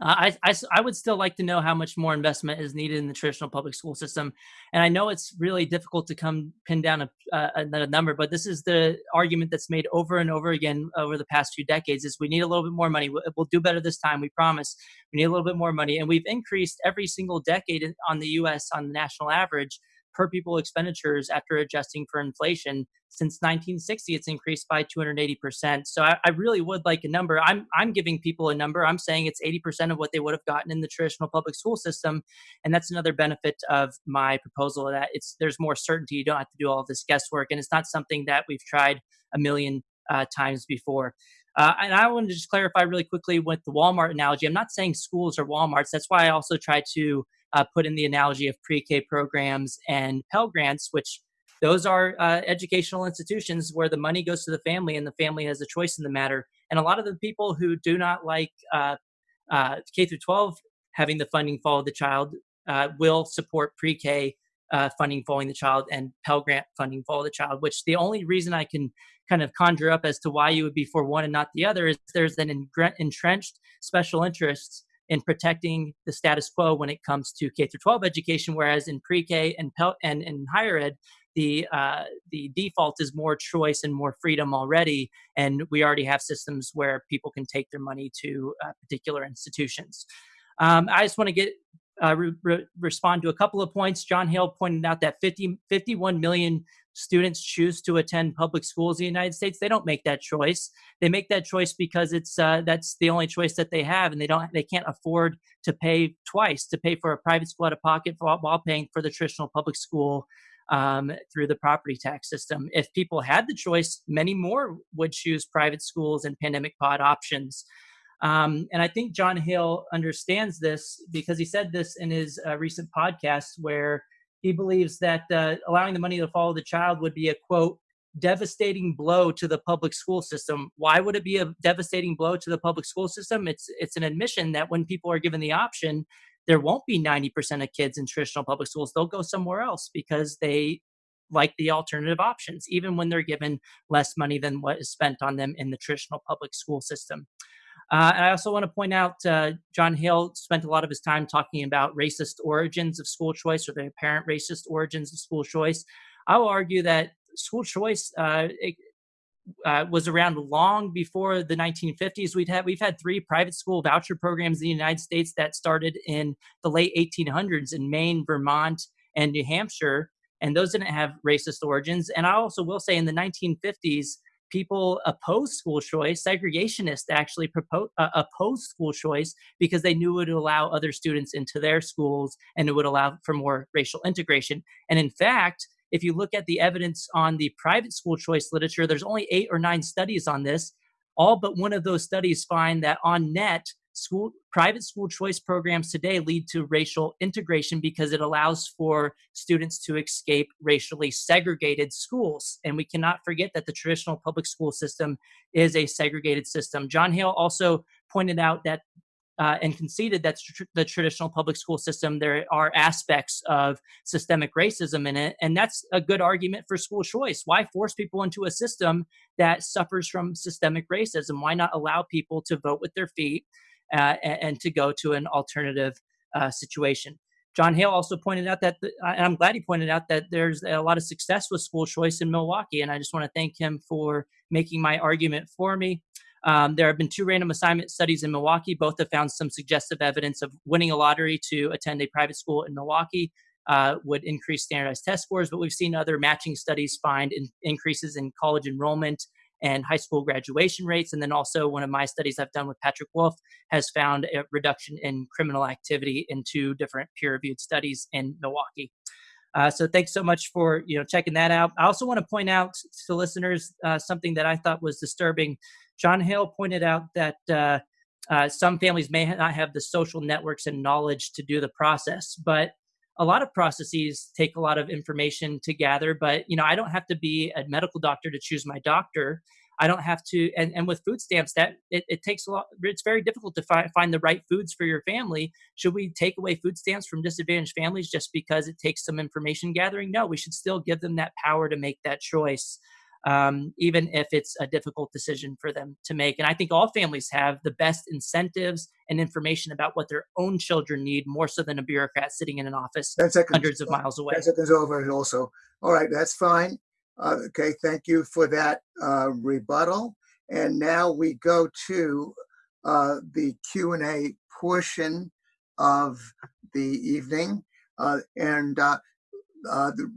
Uh, I, I, I, would still like to know how much more investment is needed in the traditional public school system. And I know it's really difficult to come pin down a, a, a, number, but this is the argument that's made over and over again over the past few decades is we need a little bit more money. We'll, we'll do better this time. We promise we need a little bit more money. And we've increased every single decade on the U.S. on the national average per pupil expenditures after adjusting for inflation. Since 1960, it's increased by 280%. So I, I, really would like a number. I'm I'm giving people a number. I'm saying it's 80% of what they would have gotten in the traditional public school system, and that's another benefit of my proposal. That it's there's more certainty. You don't have to do all this guesswork, and it's not something that we've tried a million uh, times before. Uh, and I want to just clarify really quickly with the Walmart analogy. I'm not saying schools are Walmarts. That's why I also try to uh, put in the analogy of pre-K programs and Pell Grants, which those are uh, educational institutions where the money goes to the family and the family has a choice in the matter. And a lot of the people who do not like uh, uh K through 12 having the funding follow the child uh, will support pre-K uh, funding following the child and Pell Grant funding follow the child. Which the only reason I can kind of conjure up as to why you would be for one and not the other is there's an entrenched special interests in protecting the status quo when it comes to K through 12 education, whereas in pre-K and, and in higher ed, the uh, the default is more choice and more freedom already, and we already have systems where people can take their money to uh, particular institutions. Um, I just want to get uh, re- re- respond to a couple of points. John Hale pointed out that 50, 51 million students choose to attend public schools in the United States. They don't make that choice. They make that choice because it's uh, that's the only choice that they have, and they don't they can't afford to pay twice to pay for a private school out of pocket while, paying for the traditional public school um, through the property tax system. If people had the choice, many more would choose private schools and pandemic pod options. Um, and I think John Hale understands this because he said this in his uh, recent podcast where he believes that uh, allowing the money to follow the child would be a quote, devastating blow to the public school system. Why would it be a devastating blow to the public school system? It's it's an admission that when people are given the option, there won't be 90% of kids in traditional public schools. They'll go somewhere else because they like the alternative options, even when they're given less money than what is spent on them in the traditional public school system. Uh, and I also want to point out uh, John Hill spent a lot of his time talking about racist origins of school choice or the apparent racist origins of school choice. I will argue that school choice uh, it, uh, was around long before the 1950s. We've had we've had three private school voucher programs in the United States that started in the late 1800s in Maine, Vermont, and New Hampshire, and those didn't have racist origins. And I also will say in the 1950s, people opposed school choice. Segregationists actually propose, uh, opposed school choice because they knew it would allow other students into their schools and it would allow for more racial integration. And in fact, if you look at the evidence on the private school choice literature, there's only eight or nine studies on this. All but one of those studies find that on net, school private school choice programs today lead to racial integration because it allows for students to escape racially segregated schools. And we cannot forget that the traditional public school system is a segregated system. John hale also pointed out that uh, and conceded that tr- the traditional public school system there are aspects of systemic racism in it and that's a good argument for school choice. Why force people into a system that suffers from systemic racism? Why not allow people to vote with their feet uh, and, to go to an alternative uh, situation. John Hale also pointed out that, the, and I'm glad he pointed out that there's a lot of success with school choice in Milwaukee, and I just want to thank him for making my argument for me. Um, there have been two random assignment studies in Milwaukee. Both have found some suggestive evidence of winning a lottery to attend a private school in Milwaukee uh, would increase standardized test scores, but we've seen other matching studies find in, increases in college enrollment and high school graduation rates. And then also, one of my studies I've done with Patrick Wolf has found a reduction in criminal activity in two different peer-reviewed studies in Milwaukee. Uh, so thanks so much for you know checking that out. I also want to point out to listeners uh, something that I thought was disturbing. John Hale pointed out that uh, uh some families may not have the social networks and knowledge to do the process, but a lot of processes take a lot of information to gather but you know i don't have to be a medical doctor to choose my doctor. I don't have to and, and with food stamps that it, it takes a lot it's very difficult to fi- find the right foods for your family. Should we take away food stamps from disadvantaged families just because it takes some information gathering? No we should still give them that power to make that choice um, even if it's a difficult decision for them to make. And I think all families have the best incentives and information about what their own children need more so than a bureaucrat sitting in an office hundreds of miles away. 10 seconds over also. All right, that's fine. Uh, okay, thank you for that uh, rebuttal. And now we go to uh, the Q&A portion of the evening. Uh, and uh, the,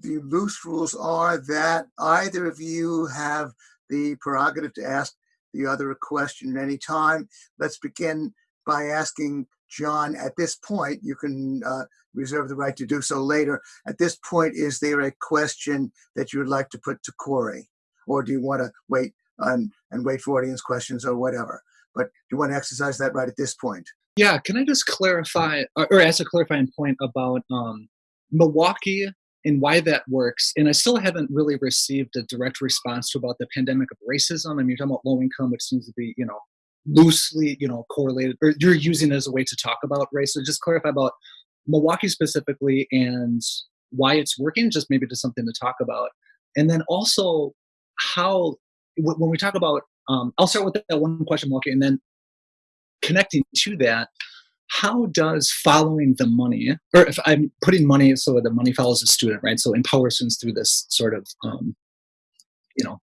the loose rules are that either of you have the prerogative to ask the other a question at any time. Let's begin by asking John at this point. You can uh, reserve the right to do so later. At this point, is there a question that you would like to put to Corey? Or do you want to wait and, and wait for audience questions or whatever? But do you want to exercise that right at this point? Yeah, can I just clarify or ask a clarifying point about um, Milwaukee and why that works. And I still haven't really received a direct response to about the pandemic of racism. I mean, you're talking about low income, which seems to be, you know, loosely, you know, correlated, or you're using it as a way to talk about race. So just clarify about Milwaukee specifically and why it's working, just maybe just something to talk about. And then also how, when we talk about, um, I'll start with that one question, Milwaukee, and then connecting to that, how does following the money, or if I'm putting money so that the money follows the student, right? So empower students through this sort of, um, you know,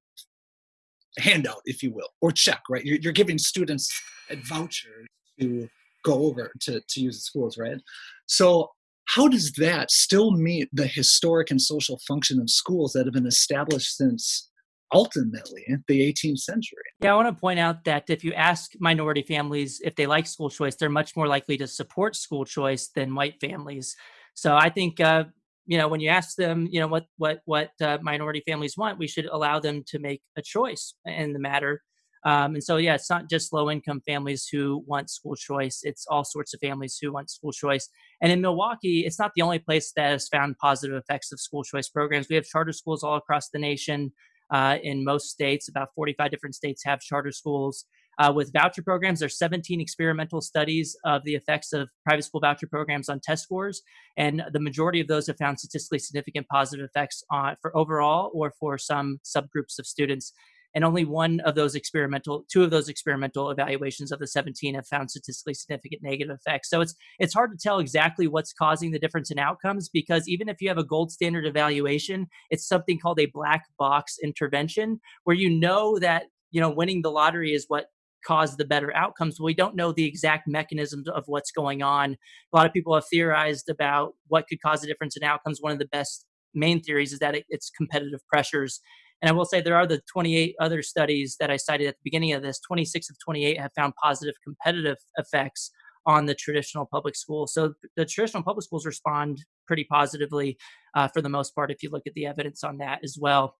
handout, if you will, or check, right? You're, you're giving students a voucher to go over to, to use the schools, right? So how does that still meet the historic and social function of schools that have been established since ultimately the 18th century. Yeah, I want to point out that if you ask minority families if they like school choice, they're much more likely to support school choice than white families. So I think uh, you know when you ask them, you know what what what uh, minority families want, we should allow them to make a choice in the matter. Um, and so, yeah, it's not just low income families who want school choice. It's all sorts of families who want school choice. And in Milwaukee, it's not the only place that has found positive effects of school choice programs. We have charter schools all across the nation uh, in most states. About 45 different states have charter schools. Uh, with voucher programs, there's 17 experimental studies of the effects of private school voucher programs on test scores, and the majority of those have found statistically significant positive effects on for overall or for some subgroups of students and only one of those experimental two of those experimental evaluations of the 17 have found statistically significant negative effects so it's it's hard to tell exactly what's causing the difference in outcomes because even if you have a gold standard evaluation it's something called a black box intervention where you know that you know winning the lottery is what caused the better outcomes. We don't know the exact mechanisms of what's going on. A lot of people have theorized about what could cause a difference in outcomes. One of the best main theories is that it, it's competitive pressures and I will say there are the 28 other studies that I cited at the beginning of this. 26 of 28 have found positive competitive effects on the traditional public schools. So the traditional public schools respond pretty positively uh, for the most part if you look at the evidence on that as well.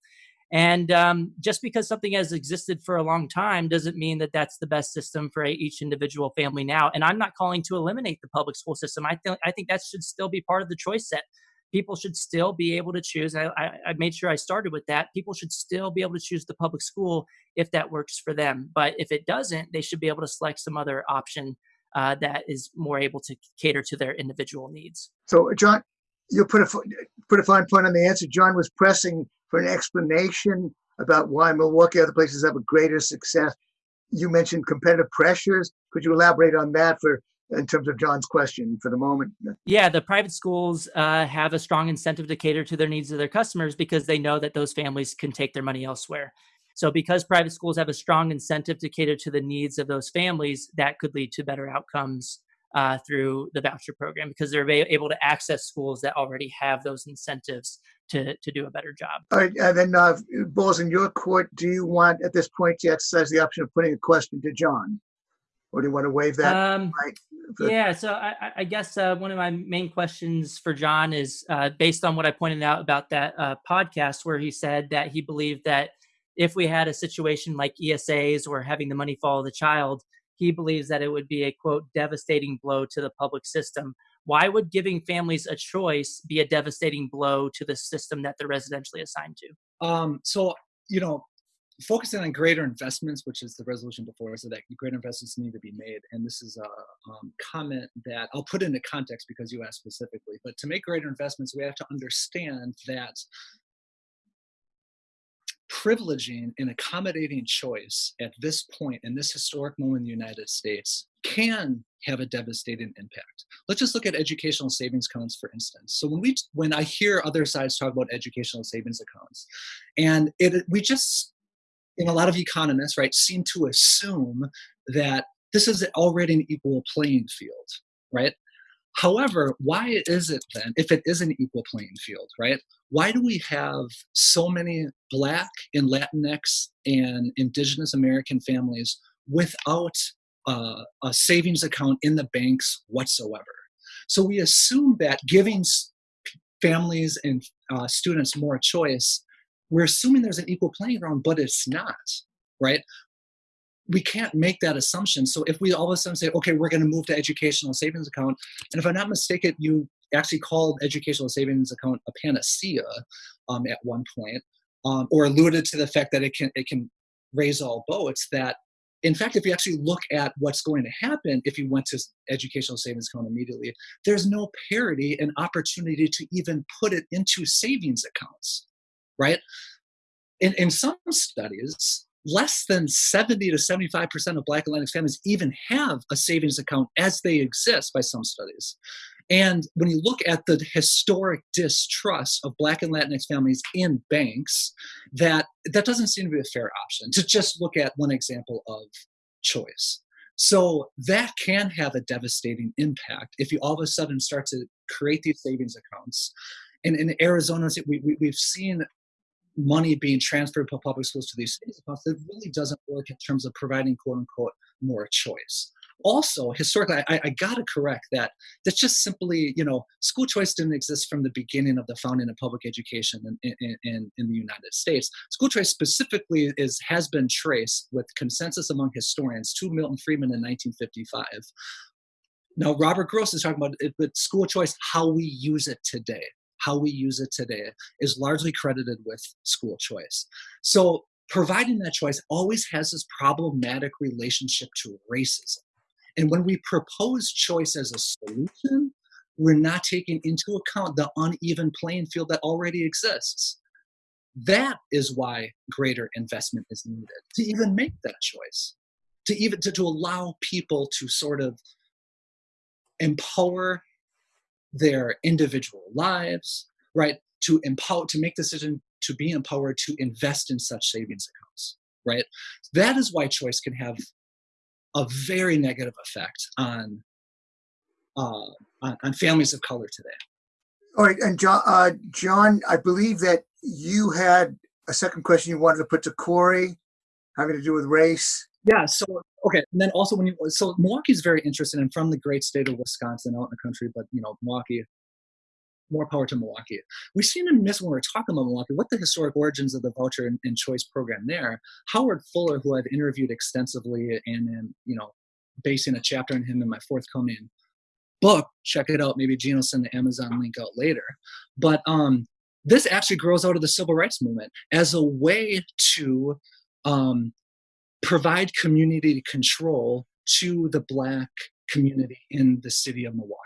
And um, just because something has existed for a long time doesn't mean that that's the best system for each individual family now. And I'm not calling to eliminate the public school system. I think I think that should still be part of the choice set people should still be able to choose. I, I, I, made sure I started with that. People should still be able to choose the public school if that works for them. But if it doesn't, they should be able to select some other option uh, that is more able to cater to their individual needs. So, John, you put a put a fine point on the answer. John was pressing for an explanation about why Milwaukee other places have a greater success. You mentioned competitive pressures. Could you elaborate on that for in terms of John's question for the moment. Yeah, the private schools uh, have a strong incentive to cater to their needs of their customers because they know that those families can take their money elsewhere. So, because private schools have a strong incentive to cater to the needs of those families, that could lead to better outcomes uh, through the voucher program because they're able to access schools that already have those incentives to, to do a better job. All right, and then uh, balls in your court. Do you want at this point to exercise the option of putting a question to John? Or do you want to waive that? Um, right? Yeah, so I, I guess uh, one of my main questions for John is uh, based on what I pointed out about that uh, podcast, where he said that he believed that if we had a situation like ESAs or having the money follow the child, he believes that it would be a quote devastating blow to the public system. Why would giving families a choice be a devastating blow to the system that they're residentially assigned to? Um, so you know, focusing on greater investments, which is the resolution before so that greater investments need to be made. And this is a um, comment that I'll put into context because you asked specifically. But to make greater investments, we have to understand that privileging and accommodating choice at this point in this historic moment in the United States can have a devastating impact. Let's just look at educational savings accounts, for instance. So when we when I hear other sides talk about educational savings accounts, and it we just and a lot of economists, right, seem to assume that this is already an equal playing field, right? However, why is it then, if it is an equal playing field, right? Why do we have so many Black and Latinx and Indigenous American families without uh, a savings account in the banks whatsoever? So we assume that giving families and uh, students more choice we're assuming there's an equal playing ground, but it's not, right? We can't make that assumption. So if we all of a sudden say, okay, we're going to move to educational savings account, and if I'm not mistaken, you actually called educational savings account a panacea um, at one point, um, or alluded to the fact that it can it can raise all boats. That in fact, if you actually look at what's going to happen if you went to educational savings account immediately, there's no parity and opportunity to even put it into savings accounts right? In, in some studies, less than 70 to 75% of Black and Latinx families even have a savings account as they exist by some studies. And when you look at the historic distrust of Black and Latinx families in banks, that that doesn't seem to be a fair option. To just look at one example of choice. So that can have a devastating impact if you all of a sudden start to create these savings accounts. And in Arizona, we, we, we've seen money being transferred from public schools to these cities accounts. It really doesn't work in terms of providing quote unquote more choice. Also historically I, I got to correct that that's just simply you know school choice didn't exist from the beginning of the founding of public education in, in, in, in, the united states. School choice specifically is has been traced with consensus among historians to milton friedman in 1955 now robert gross is talking about it but school choice how we use it today how we use it today is largely credited with school choice so providing that choice always has this problematic relationship to racism and when we propose choice as a solution, we're not taking into account the uneven playing field that already exists. That is why greater investment is needed to even make that choice, to even to, to allow people to sort of empower their individual lives, right? To empower, to make decision to be empowered to invest in such savings accounts, right? That is why choice can have a very negative effect on uh, on, on, families of color today. All right, and John, uh, John, I believe that you had a second question you wanted to put to Corey, having to do with race. Yeah. So okay, and then also when you so Milwaukee is very interesting, and from the great state of Wisconsin, out in the country, but you know Milwaukee more power to Milwaukee. We seem to miss when we're talking about Milwaukee what the historic origins of the voucher and, and, choice program there. Howard Fuller, who I've interviewed extensively and, and you know, basing a chapter on him in my forthcoming book. Check it out. Maybe Gene will send the Amazon link out later. But um, this actually grows out of the civil rights movement as a way to um, provide community control to the black community in the city of Milwaukee.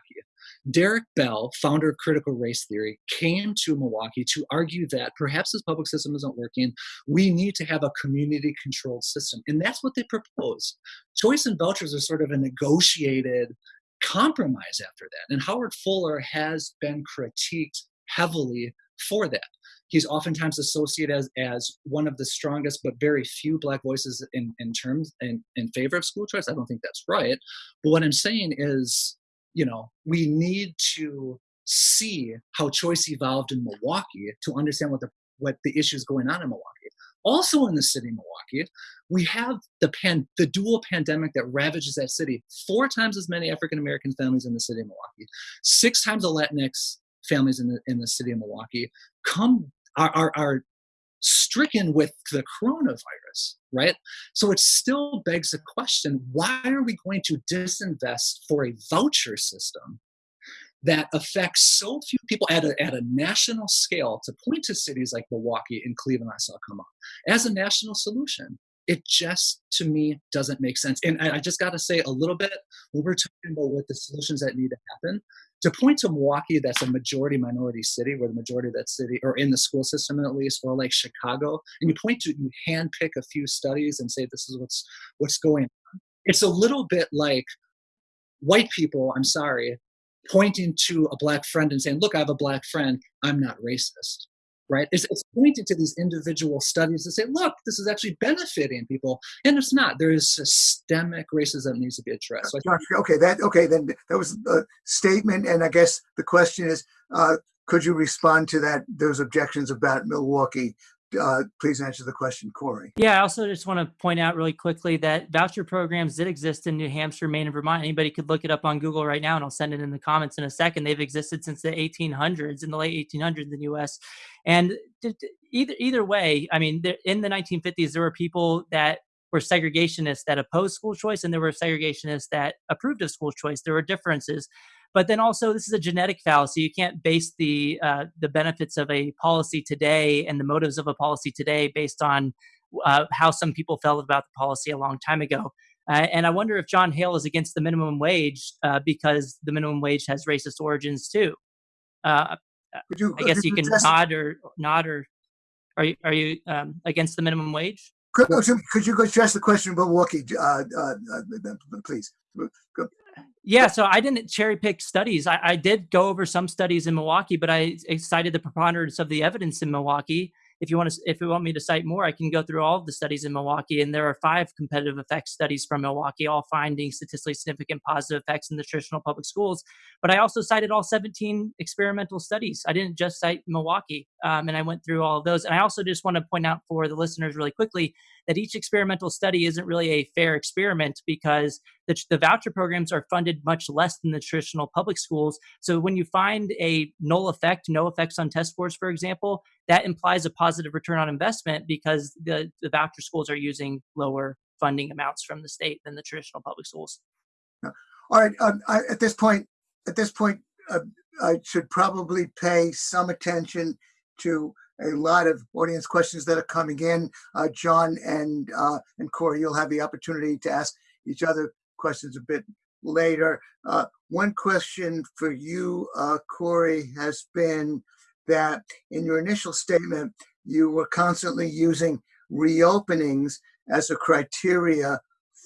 Derek Bell, founder of critical race theory, came to Milwaukee to argue that perhaps this public system isn't working. We need to have a community controlled system. And that's what they proposed. Choice and vouchers are sort of a negotiated compromise after that. And Howard Fuller has been critiqued heavily for that. He's oftentimes associated as, as one of the strongest but very few black voices in, in terms in, in favor of school choice. I don't think that's right. But what I'm saying is you know, we need to see how choice evolved in Milwaukee to understand what the what the issues going on in Milwaukee. Also in the city of Milwaukee, we have the pan the dual pandemic that ravages that city. Four times as many African American families in the city of Milwaukee, six times the Latinx families in the in the city of Milwaukee come are, are, are stricken with the coronavirus, right? So it still begs the question why are we going to disinvest for a voucher system that affects so few people at a, at a national scale to point to cities like Milwaukee and Cleveland I saw come up as a national solution? It just, to me, doesn't make sense. And I just got to say a little bit when we're talking about what the solutions that need to happen, to point to Milwaukee, that's a majority minority city, where the majority of that city, or in the school system at least, or like Chicago, and you point to, you handpick a few studies and say this is what's what's going on. It's a little bit like white people. I'm sorry, pointing to a black friend and saying, "Look, I have a black friend. I'm not racist." Right? It's, it's pointing to these individual studies to say, look, this is actually benefiting people, and it's not. There is systemic racism needs to be addressed. So okay, that okay, then that was a statement, and I guess the question is, uh, could you respond to that? Those objections about Milwaukee uh, please answer the question, Corey. Yeah, I also just want to point out really quickly that voucher programs did exist in New Hampshire, Maine, and Vermont. Anybody could look it up on Google right now, and I'll send it in the comments in a second. They've existed since the 1800s, in the late 1800s in the U.S. And either either way, I mean, in the 1950s, there were people that were segregationists that opposed school choice, and there were segregationists that approved of school choice. There were differences. But then also, this is a genetic fallacy. You can't base the uh, the benefits of a policy today and the motives of a policy today based on uh, how some people felt about the policy a long time ago. Uh, and I wonder if John Hale is against the minimum wage uh, because the minimum wage has racist origins too. Uh, you, I guess you can nod or nod or are you are you um, against the minimum wage? Could, could you address the question about Milwaukee, uh, uh, uh, please? Yeah, so I didn't cherry pick studies. I, I, did go over some studies in Milwaukee, but I cited the preponderance of the evidence in Milwaukee. If you want to if you want me to cite more i can go through all of the studies in milwaukee and there are five competitive effects studies from milwaukee all finding statistically significant positive effects in the traditional public schools. But i also cited all 17 experimental studies. I didn't just cite milwaukee um, and i went through all of those. And i also just want to point out for the listeners really quickly that each experimental study isn't really a fair experiment because the, the voucher programs are funded much less than the traditional public schools. So when you find a null effect, no effects on test scores, for example, that implies a positive return on investment because the, the voucher schools are using lower funding amounts from the state than the traditional public schools. All right. Um, I, at this point, at this point, uh, I should probably pay some attention to a lot of audience questions that are coming in. Uh, John and uh, and Corey, you'll have the opportunity to ask each other questions a bit later. Uh, one question for you, uh, Corey, has been that in your initial statement, you were constantly using reopenings as a criteria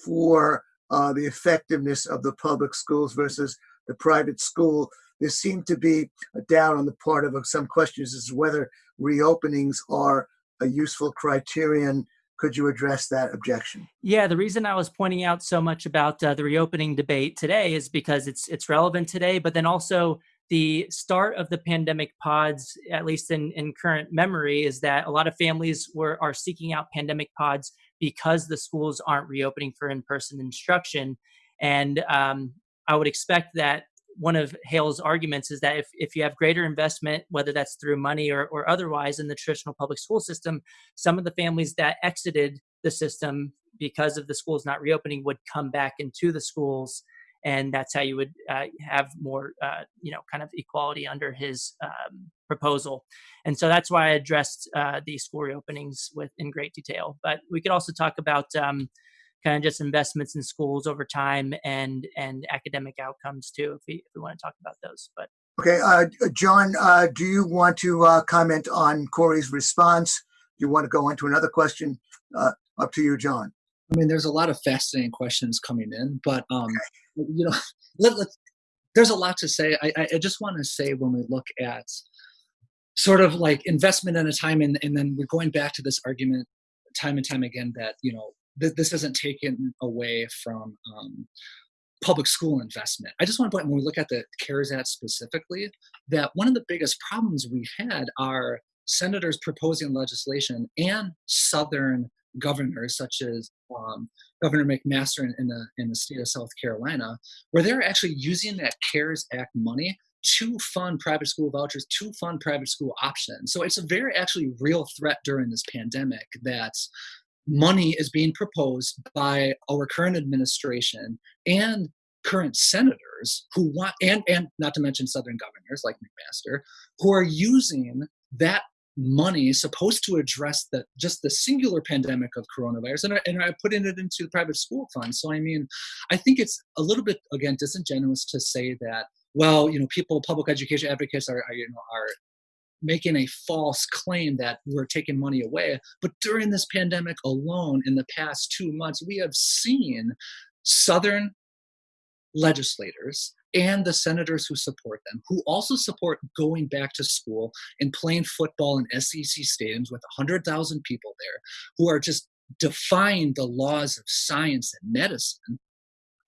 for uh, the effectiveness of the public schools versus the private school. There seemed to be a doubt on the part of some questions as to whether reopenings are a useful criterion. Could you address that objection? Yeah, the reason I was pointing out so much about uh, the reopening debate today is because it's it's relevant today, but then also the start of the pandemic pods, at least in, in current memory, is that a lot of families were are seeking out pandemic pods because the schools aren't reopening for in-person instruction. And um, I would expect that one of Hale's arguments is that if, if you have greater investment, whether that's through money or, or otherwise in the traditional public school system, some of the families that exited the system because of the schools not reopening would come back into the schools. And that's how you would uh, have more, uh, you know, kind of equality under his um, proposal. And so that's why I addressed uh, the school reopenings with in great detail. But we could also talk about um, kind of just investments in schools over time and and academic outcomes too if we, if we want to talk about those but okay uh, john uh, do you want to uh, comment on corey's response? Do you want to go on to another question? Uh, up to you john. I mean there's a lot of fascinating questions coming in but um, okay. you know <laughs> let, let, there's a lot to say. I, I just want to say when we look at sort of like investment in a time and, and then we're going back to this argument time and time again that you know th- this isn't taken away from um, public school investment. I just want to point when we look at the CARES Act specifically, that one of the biggest problems we had are senators proposing legislation and Southern governors, such as um, Governor McMaster in, in, the in the state of South Carolina, where they're actually using that CARES Act money to fund private school vouchers, to fund private school options. So it's a very actually real threat during this pandemic that money is being proposed by our current administration and current senators who want and and not to mention southern governors like mcmaster who are using that money supposed to address the just the singular pandemic of coronavirus. And, I, and are putting it into the private school fund. So i mean i think it's a little bit again disingenuous to say that well you know people public education advocates are, are you know are making a false claim that we're taking money away. But during this pandemic alone, in the past two months, we have seen Southern legislators and the senators who support them, who also support going back to school and playing football in SEC stadiums with 100,000 people there, who are just defying the laws of science and medicine,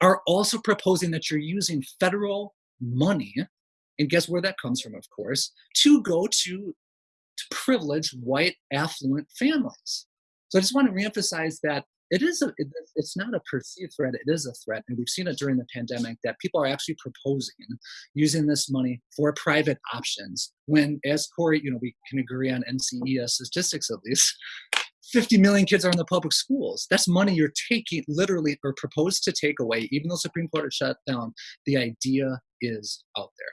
are also proposing that you're using federal money and guess where that comes from, of course, to go to, to privileged white affluent families. So I just want to reemphasize that it is a, it, it's not a perceived threat, it is a threat. And we've seen it during the pandemic that people are actually proposing using this money for private options. When, as Corey, you know, we can agree on NCES statistics at least, 50 million kids are in the public schools. That's money you're taking literally or proposed to take away, even though Supreme Court has shut down. The idea is out there.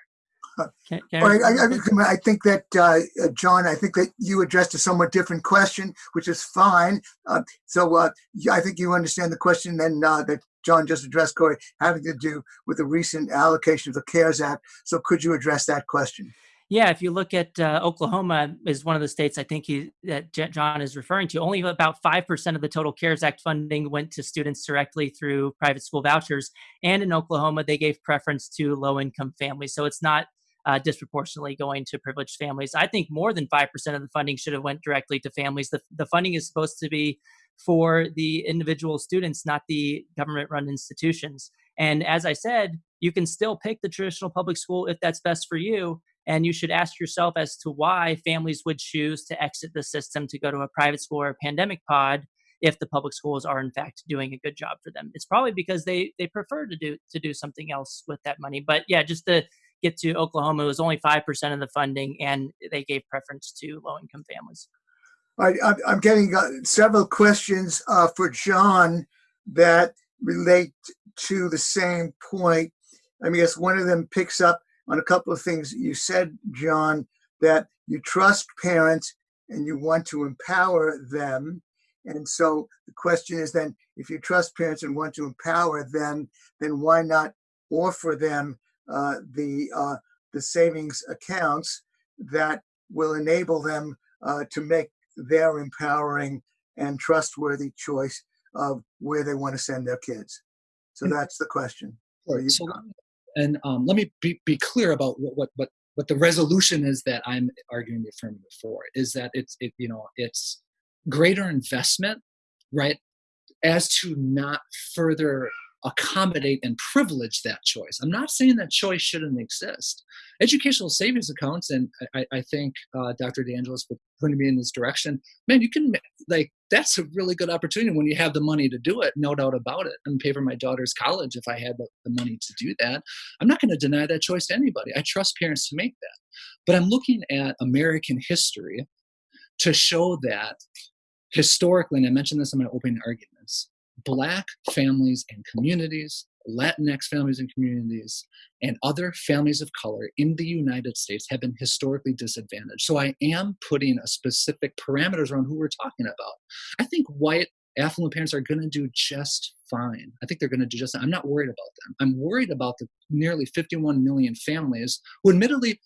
Can, can I, I, I, think that uh, John, I think that you addressed a somewhat different question, which is fine. Uh, so uh, I think you understand the question then uh, that John just addressed, Corey, having to do with the recent allocation of the CARES Act. So could you address that question? Yeah, if you look at uh, Oklahoma, is one of the states I think he that John is referring to. Only about five percent of the total CARES Act funding went to students directly through private school vouchers, and in Oklahoma they gave preference to low-income families. So it's not uh, disproportionately going to privileged families. I think more than five percent of the funding should have went directly to families. The the funding is supposed to be for the individual students, not the government-run institutions. And as I said, you can still pick the traditional public school if that's best for you and you should ask yourself as to why families would choose to exit the system to go to a private school or a pandemic pod if the public schools are in fact doing a good job for them. It's probably because they they prefer to do to do something else with that money. But yeah, just to get to Oklahoma, it was only five percent of the funding, and they gave preference to low income families. I'm getting uh, several questions uh, for John that relate to the same point. I mean, guess one of them picks up on a couple of things you said, John, that you trust parents and you want to empower them. And so the question is then, if you trust parents and want to empower them, then why not offer them uh, the uh, the savings accounts that will enable them uh, to make their empowering and trustworthy choice of where they want to send their kids. So that's the question. So, and um, let me be, be clear about what, what, what, what the resolution is that I'm arguing the affirmative for is that it's, it, you know, it's greater investment, right? As to not further accommodate and privilege that choice. I'm not saying that choice shouldn't exist. Educational savings accounts, and I, I think uh, Dr. DeAngelis was pointing me in this direction. Man, you can like that's a really good opportunity when you have the money to do it. No doubt about it. And pay for my daughter's college if I had the, the money to do that. I'm not going to deny that choice to anybody. I trust parents to make that. But I'm looking at American history to show that historically, and I mentioned this in my opening arguments, Black families and communities, Latinx families and communities, and other families of color in the United States have been historically disadvantaged. So I am putting a specific parameters around who we're talking about. I think white affluent parents are going to do just fine. I think they're going to do just. I'm not worried about them. I'm worried about the nearly 51 million families who, admittedly,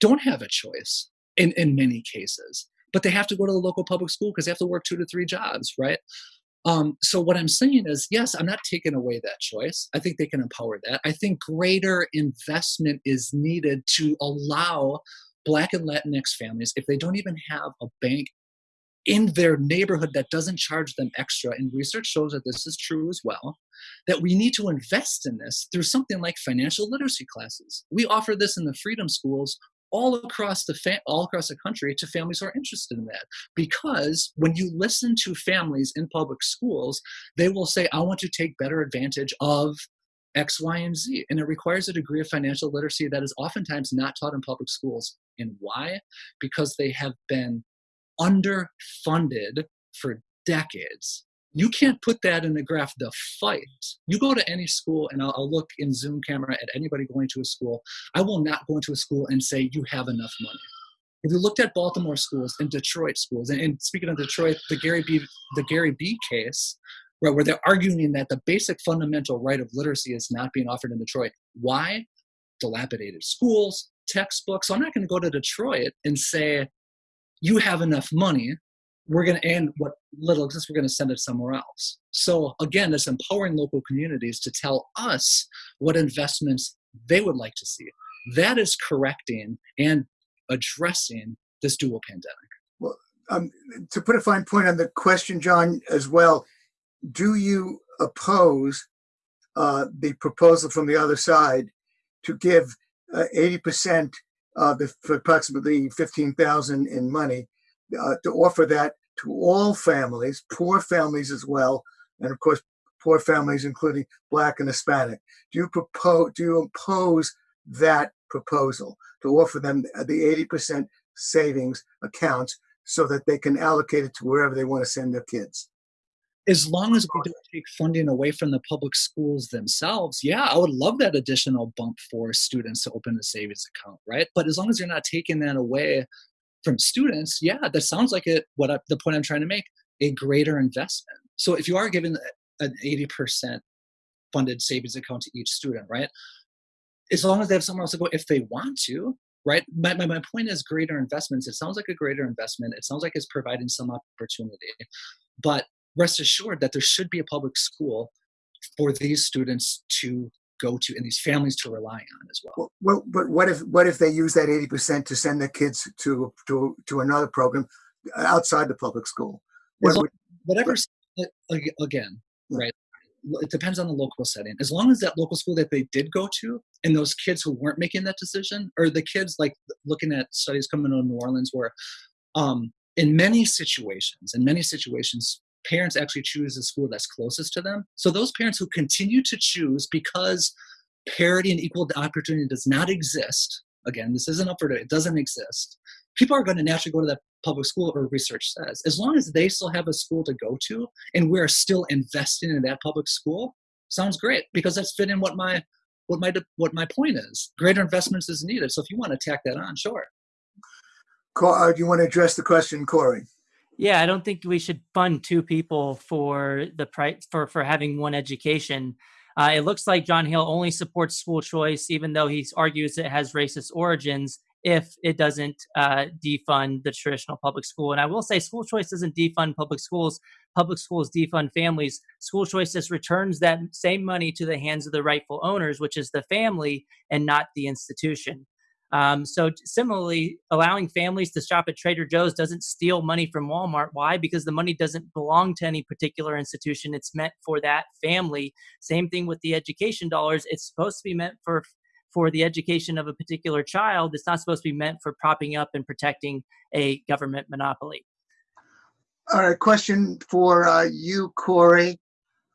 don't have a choice in in many cases, but they have to go to the local public school because they have to work two to three jobs, right? Um, so what I'm saying is, yes, I'm not taking away that choice. I think they can empower that. I think greater investment is needed to allow Black and Latinx families, if they don't even have a bank in their neighborhood that doesn't charge them extra, and research shows that this is true as well, that we need to invest in this through something like financial literacy classes. We offer this in the freedom schools all across the fa- all across the country to families who are interested in that. Because when you listen to families in public schools they will say i want to take better advantage of x y and z. And it requires a degree of financial literacy that is oftentimes not taught in public schools. And why? Because they have been underfunded for decades you can't put that in the graph the fight. You go to any school and I'll, I'll, look in zoom camera at anybody going to a school. I will not go into a school and say you have enough money. If you looked at baltimore schools and detroit schools and, and speaking of detroit the gary b the gary b case where, where they're arguing that the basic fundamental right of literacy is not being offered in detroit. Why? Dilapidated schools textbooks. So i'm not going to go to detroit and say you have enough money we're going to end what little exists, we're going to send it somewhere else. So again, it's empowering local communities to tell us what investments they would like to see. That is correcting and addressing this dual pandemic. Well, um, to put a fine point on the question, John, as well, do you oppose uh, the proposal from the other side to give uh, 80% of the approximately 15,000 in money uh, to offer that to all families, poor families as well, and of course, poor families including Black and Hispanic. Do you propose? Do you impose that proposal to offer them the 80% savings accounts so that they can allocate it to wherever they want to send their kids? as long as we don't take funding away from the public schools themselves, yeah, I would love that additional bump for students to open a savings account, right? But as long as you're not taking that away from students, yeah, that sounds like it. What I, the point I'm trying to make, a greater investment. So if you are giving an 80% funded savings account to each student, right? As long as they have somewhere else to go, if they want to, right? My, my, my point is greater investments. It sounds like a greater investment. It sounds like it's providing some opportunity. But rest assured that there should be a public school for these students to go to and these families to rely on as well. Well, but what if what if they use that eighty percent to send their kids to to to another program outside the public school? What, Whatever, again, right? It depends on the local setting. As long as that local school that they did go to and those kids who weren't making that decision, or the kids like looking at studies coming out of New Orleans where um, in many situations, in many situations, parents actually choose the school that's closest to them. So those parents who continue to choose because parity and equal opportunity does not exist, again, this isn't up for debate, it doesn't exist, people are going to naturally go to that public school or research says. As long as they still have a school to go to and we're still investing in that public school, sounds great because that's fitting what my what my what my point is. Greater investments is needed. So if you want to tack that on, sure. uh, do you want to address the question, Corey? Yeah, I don't think we should fund two people for the price for for having one education. Uh, it looks like John Hill only supports school choice, even though he argues it has racist origins. If it doesn't uh, defund the traditional public school, and I will say, school choice doesn't defund public schools. Public schools defund families. School choice just returns that same money to the hands of the rightful owners, which is the family and not the institution. Um, so similarly, allowing families to shop at Trader Joe's doesn't steal money from Walmart. Why? Because the money doesn't belong to any particular institution. It's meant for that family. Same thing with the education dollars. It's supposed to be meant for for the education of a particular child. It's not supposed to be meant for propping up and protecting a government monopoly. All right, question for uh, you, Corey.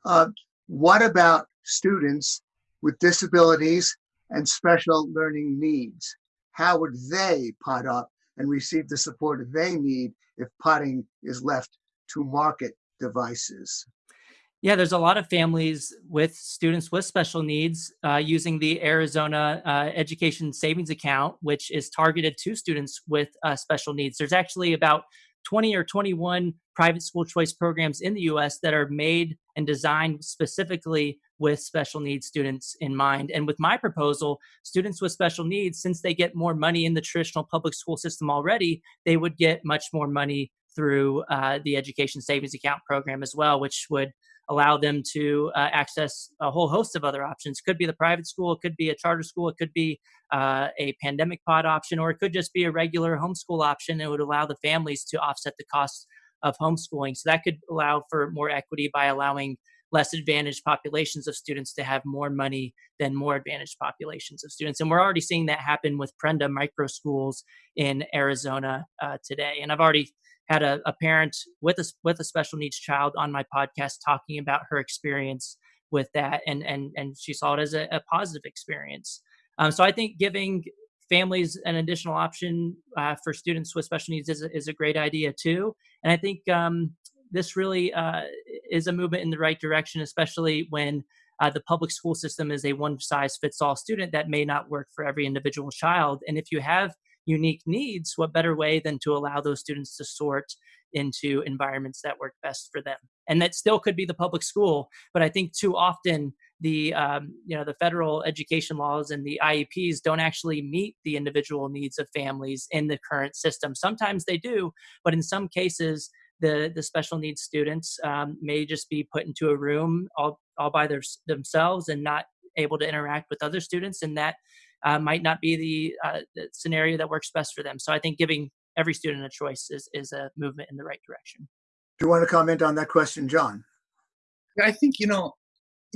Uh, what about students with disabilities and special learning needs? How would they pod up and receive the support they need if podding is left to market devices? Yeah, there's a lot of families with students with special needs uh, using the Arizona uh, Education Savings Account, which is targeted to students with uh, special needs. There's actually about 20 or 21 private school choice programs in the US that are made and designed specifically with special needs students in mind. And with my proposal, students with special needs, since they get more money in the traditional public school system already, they would get much more money through uh, the Education Savings Account program as well, which would allow them to uh, access a whole host of other options. Could be the private school, it could be a charter school, it could be uh, a pandemic pod option, or it could just be a regular homeschool option. It would allow the families to offset the costs of homeschooling. So that could allow for more equity by allowing less advantaged populations of students to have more money than more advantaged populations of students. And we're already seeing that happen with Prenda micro schools in Arizona uh, today. And I've already had a, a parent with a with a special needs child on my podcast talking about her experience with that, and and and she saw it as a, a positive experience. Um, so I think giving families an additional option uh, for students with special needs is is a great idea too. And I think um, this really uh, is a movement in the right direction, especially when uh, the public school system is a one size fits all student that may not work for every individual child. And if you have unique needs, what better way than to allow those students to sort into environments that work best for them? And that still could be the public school, but I think too often the um, you know the federal education laws and the IEPs don't actually meet the individual needs of families in the current system. Sometimes they do, but in some cases the the special needs students um, may just be put into a room all all by their, themselves and not able to interact with other students, and that uh, might not be the, uh, the, scenario that works best for them. So I think giving every student a choice is, is a movement in the right direction. Do you want to comment on that question, John? I think, you know,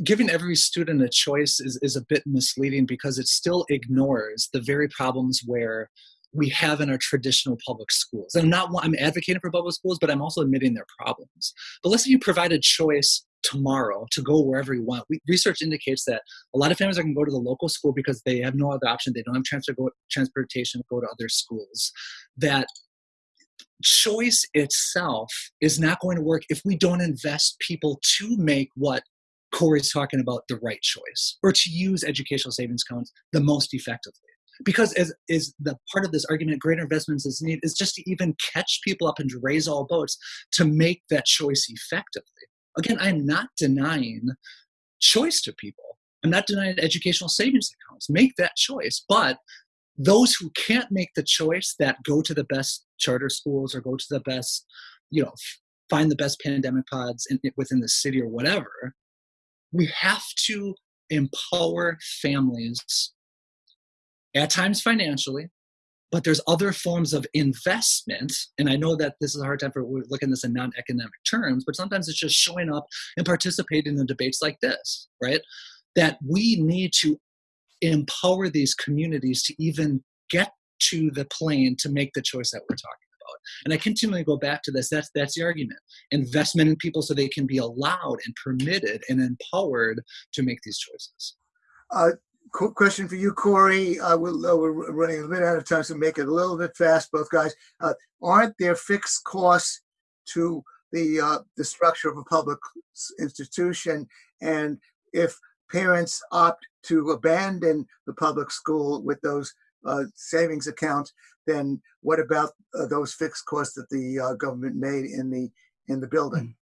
giving every student a choice is, is a bit misleading because it still ignores the very problems where we have in our traditional public schools. I'm not I'm advocating for public schools, but I'm also admitting their problems. But let's say you provide a choice tomorrow to go wherever you want. We, research indicates that a lot of families are going to go to the local school because they have no other option. They don't have transport, go, transportation to go to other schools. That choice itself is not going to work if we don't invest people to make what Corey's talking about the right choice or to use educational savings accounts the most effectively. Because as is the part of this argument, greater investments is needed is just to even catch people up and to raise all boats to make that choice effectively. Again, I'm not denying choice to people. I'm not denying educational savings accounts. Make that choice. But those who can't make the choice that go to the best charter schools or go to the best, you know, find the best pandemic pods in, within the city or whatever, we have to empower families at times financially, but there's other forms of investment. And I know that this is a hard time for we're looking at this in non-economic terms, but sometimes it's just showing up and participating in debates like this, right? That we need to empower these communities to even get to the plane to make the choice that we're talking about. And I continually go back to this. That's that's the argument. Investment in people so they can be allowed and permitted and empowered to make these choices. Uh, question for you, Corey. Uh, we'll, uh, we're running a bit out of time, so make it a little bit fast, both guys. Uh, aren't there fixed costs to the uh, the structure of a public institution? And if parents opt to abandon the public school with those uh, savings account, then what about uh, those fixed costs that the uh, government made in the in the building? Mm.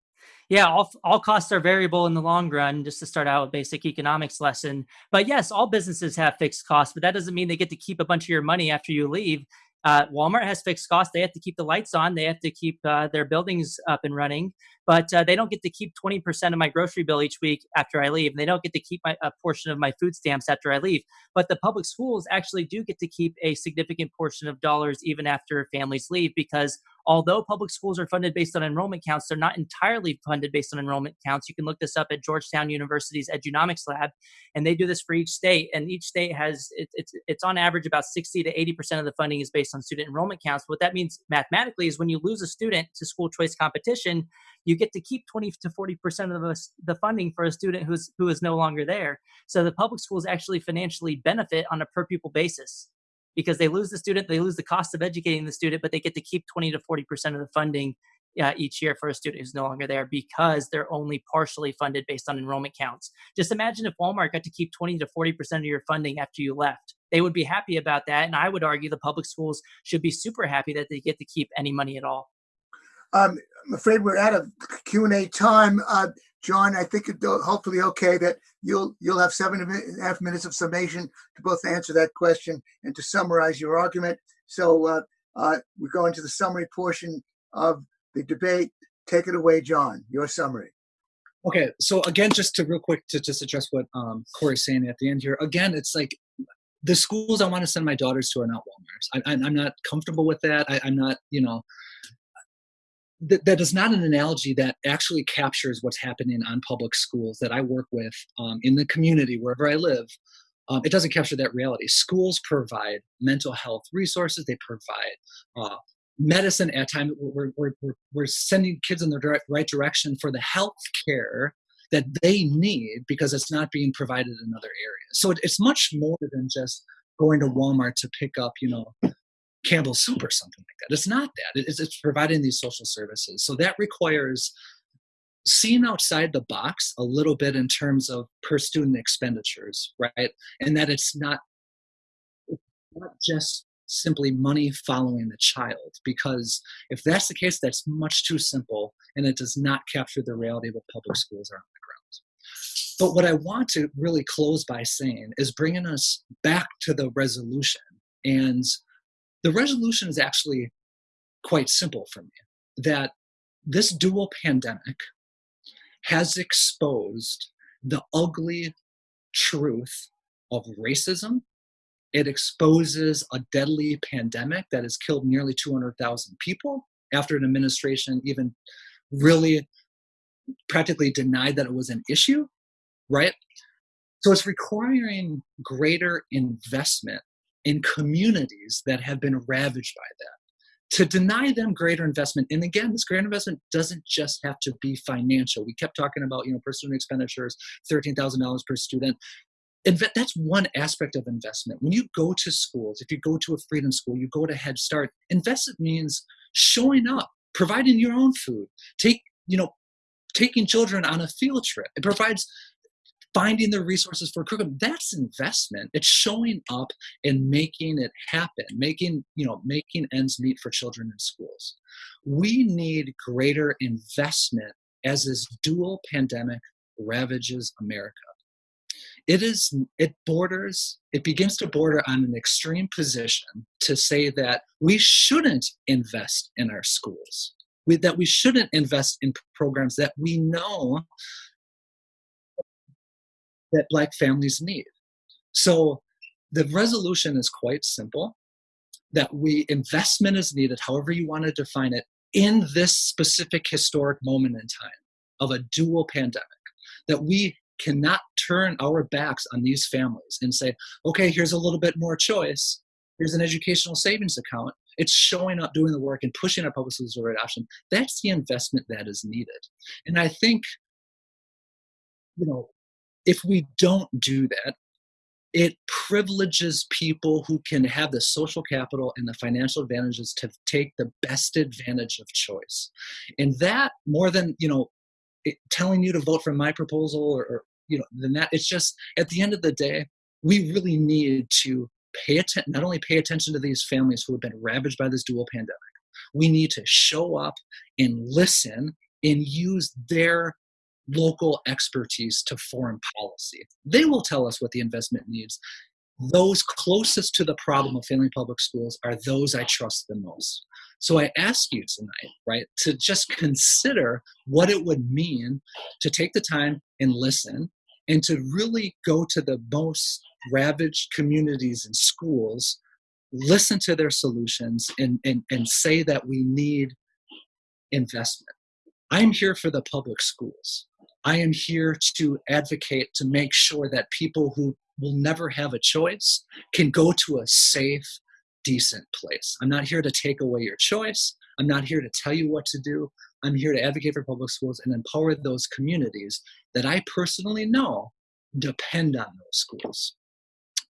Yeah, all, all costs are variable in the long run, just to start out with basic economics lesson. But yes, all businesses have fixed costs, but that doesn't mean they get to keep a bunch of your money after you leave. Uh, Walmart has fixed costs. They have to keep the lights on. They have to keep uh, their buildings up and running. But uh, they don't get to keep 20% of my grocery bill each week after I leave. They don't get to keep my, a portion of my food stamps after I leave. But the public schools actually do get to keep a significant portion of dollars even after families leave because although public schools are funded based on enrollment counts, they're not entirely funded based on enrollment counts. You can look this up at Georgetown University's Edunomics Lab, and they do this for each state. And each state has it, it's it's on average about 60 to 80 percent of the funding is based on student enrollment counts. What that means mathematically is when you lose a student to school choice competition, you get to keep 20 to 40 percent of the funding for a student who's who is no longer there. So the public schools actually financially benefit on a per pupil basis because they lose the student, they lose the cost of educating the student, but they get to keep 20 to 40% of the funding uh, each year for a student who's no longer there because they're only partially funded based on enrollment counts. Just imagine if Walmart got to keep 20 to 40% of your funding after you left. They would be happy about that. And I would argue the public schools should be super happy that they get to keep any money at all. Um, I'm afraid we're out of Q&A time. Uh, John, I think it's hopefully okay that you'll you'll have seven and a half minutes of summation to both answer that question and to summarize your argument. So uh, uh, we're going to the summary portion of the debate. Take it away, John. Your summary. Okay, so again, just to real quick to just address what um, Corey's saying at the end here. Again, it's like the schools I want to send my daughters to are not Walmart's. I, am not comfortable with that. I, I'm not, you know, that, that is not an analogy that actually captures what's happening on public schools that I work with um, in the community wherever I live. Um, it doesn't capture that reality. Schools provide mental health resources. They provide uh, medicine at times. We're, we're, we're, sending kids in the right direction for the health care that they need because it's not being provided in other areas. So it, it's much more than just going to Walmart to pick up, you know, Campbell soup or something like that. It's not that. It's, it's providing these social services. So that requires seeing outside the box a little bit in terms of per student expenditures, right? And that it's not not just simply money following the child because if that's the case that's much too simple and it does not capture the reality of what public schools are on the ground but what i want to really close by saying is bringing us back to the resolution and the resolution is actually quite simple for me that this dual pandemic has exposed the ugly truth of racism. It exposes a deadly pandemic that has killed nearly 200,000 people after an administration even really practically denied that it was an issue, right? So it's requiring greater investment in communities that have been ravaged by that. To deny them greater investment and again this greater investment doesn't just have to be financial. We kept talking about you know per student expenditures $13000 per student. That's one aspect of investment. When you go to schools if you go to a freedom school you go to head start investment means showing up providing your own food take you know taking children on a field trip. It provides finding the resources for curriculum that's investment. It's showing up and making it happen making you know making ends meet for children in schools. We need greater investment as this dual pandemic ravages america. It is it borders it begins to border on an extreme position to say that we shouldn't invest in our schools. We, that we shouldn't invest in programs that we know that black families need so the resolution is quite simple that we investment is needed however you want to define it in this specific historic moment in time of a dual pandemic that we cannot turn our backs on these families and say, okay, here's a little bit more choice. Here's an educational savings account. It's showing up, doing the work, and pushing our public the right option. That's the investment that is needed. And I think, you know, if we don't do that, it privileges people who can have the social capital and the financial advantages to take the best advantage of choice. And that, more than, you know, it, telling you to vote for my proposal or, or you know than that it's just at the end of the day we really need to pay attention not only pay attention to these families who have been ravaged by this dual pandemic we need to show up and listen and use their local expertise to foreign policy they will tell us what the investment needs those closest to the problem of failing public schools are those I trust the most. So I ask you tonight, right, to just consider what it would mean to take the time and listen and to really go to the most ravaged communities and schools, listen to their solutions, and, and, and say that we need investment. I'm here for the public schools. I am here to advocate to make sure that people who will never have a choice can go to a safe, decent place. I'm not here to take away your choice. I'm not here to tell you what to do. I'm here to advocate for public schools and empower those communities that I personally know depend on those schools.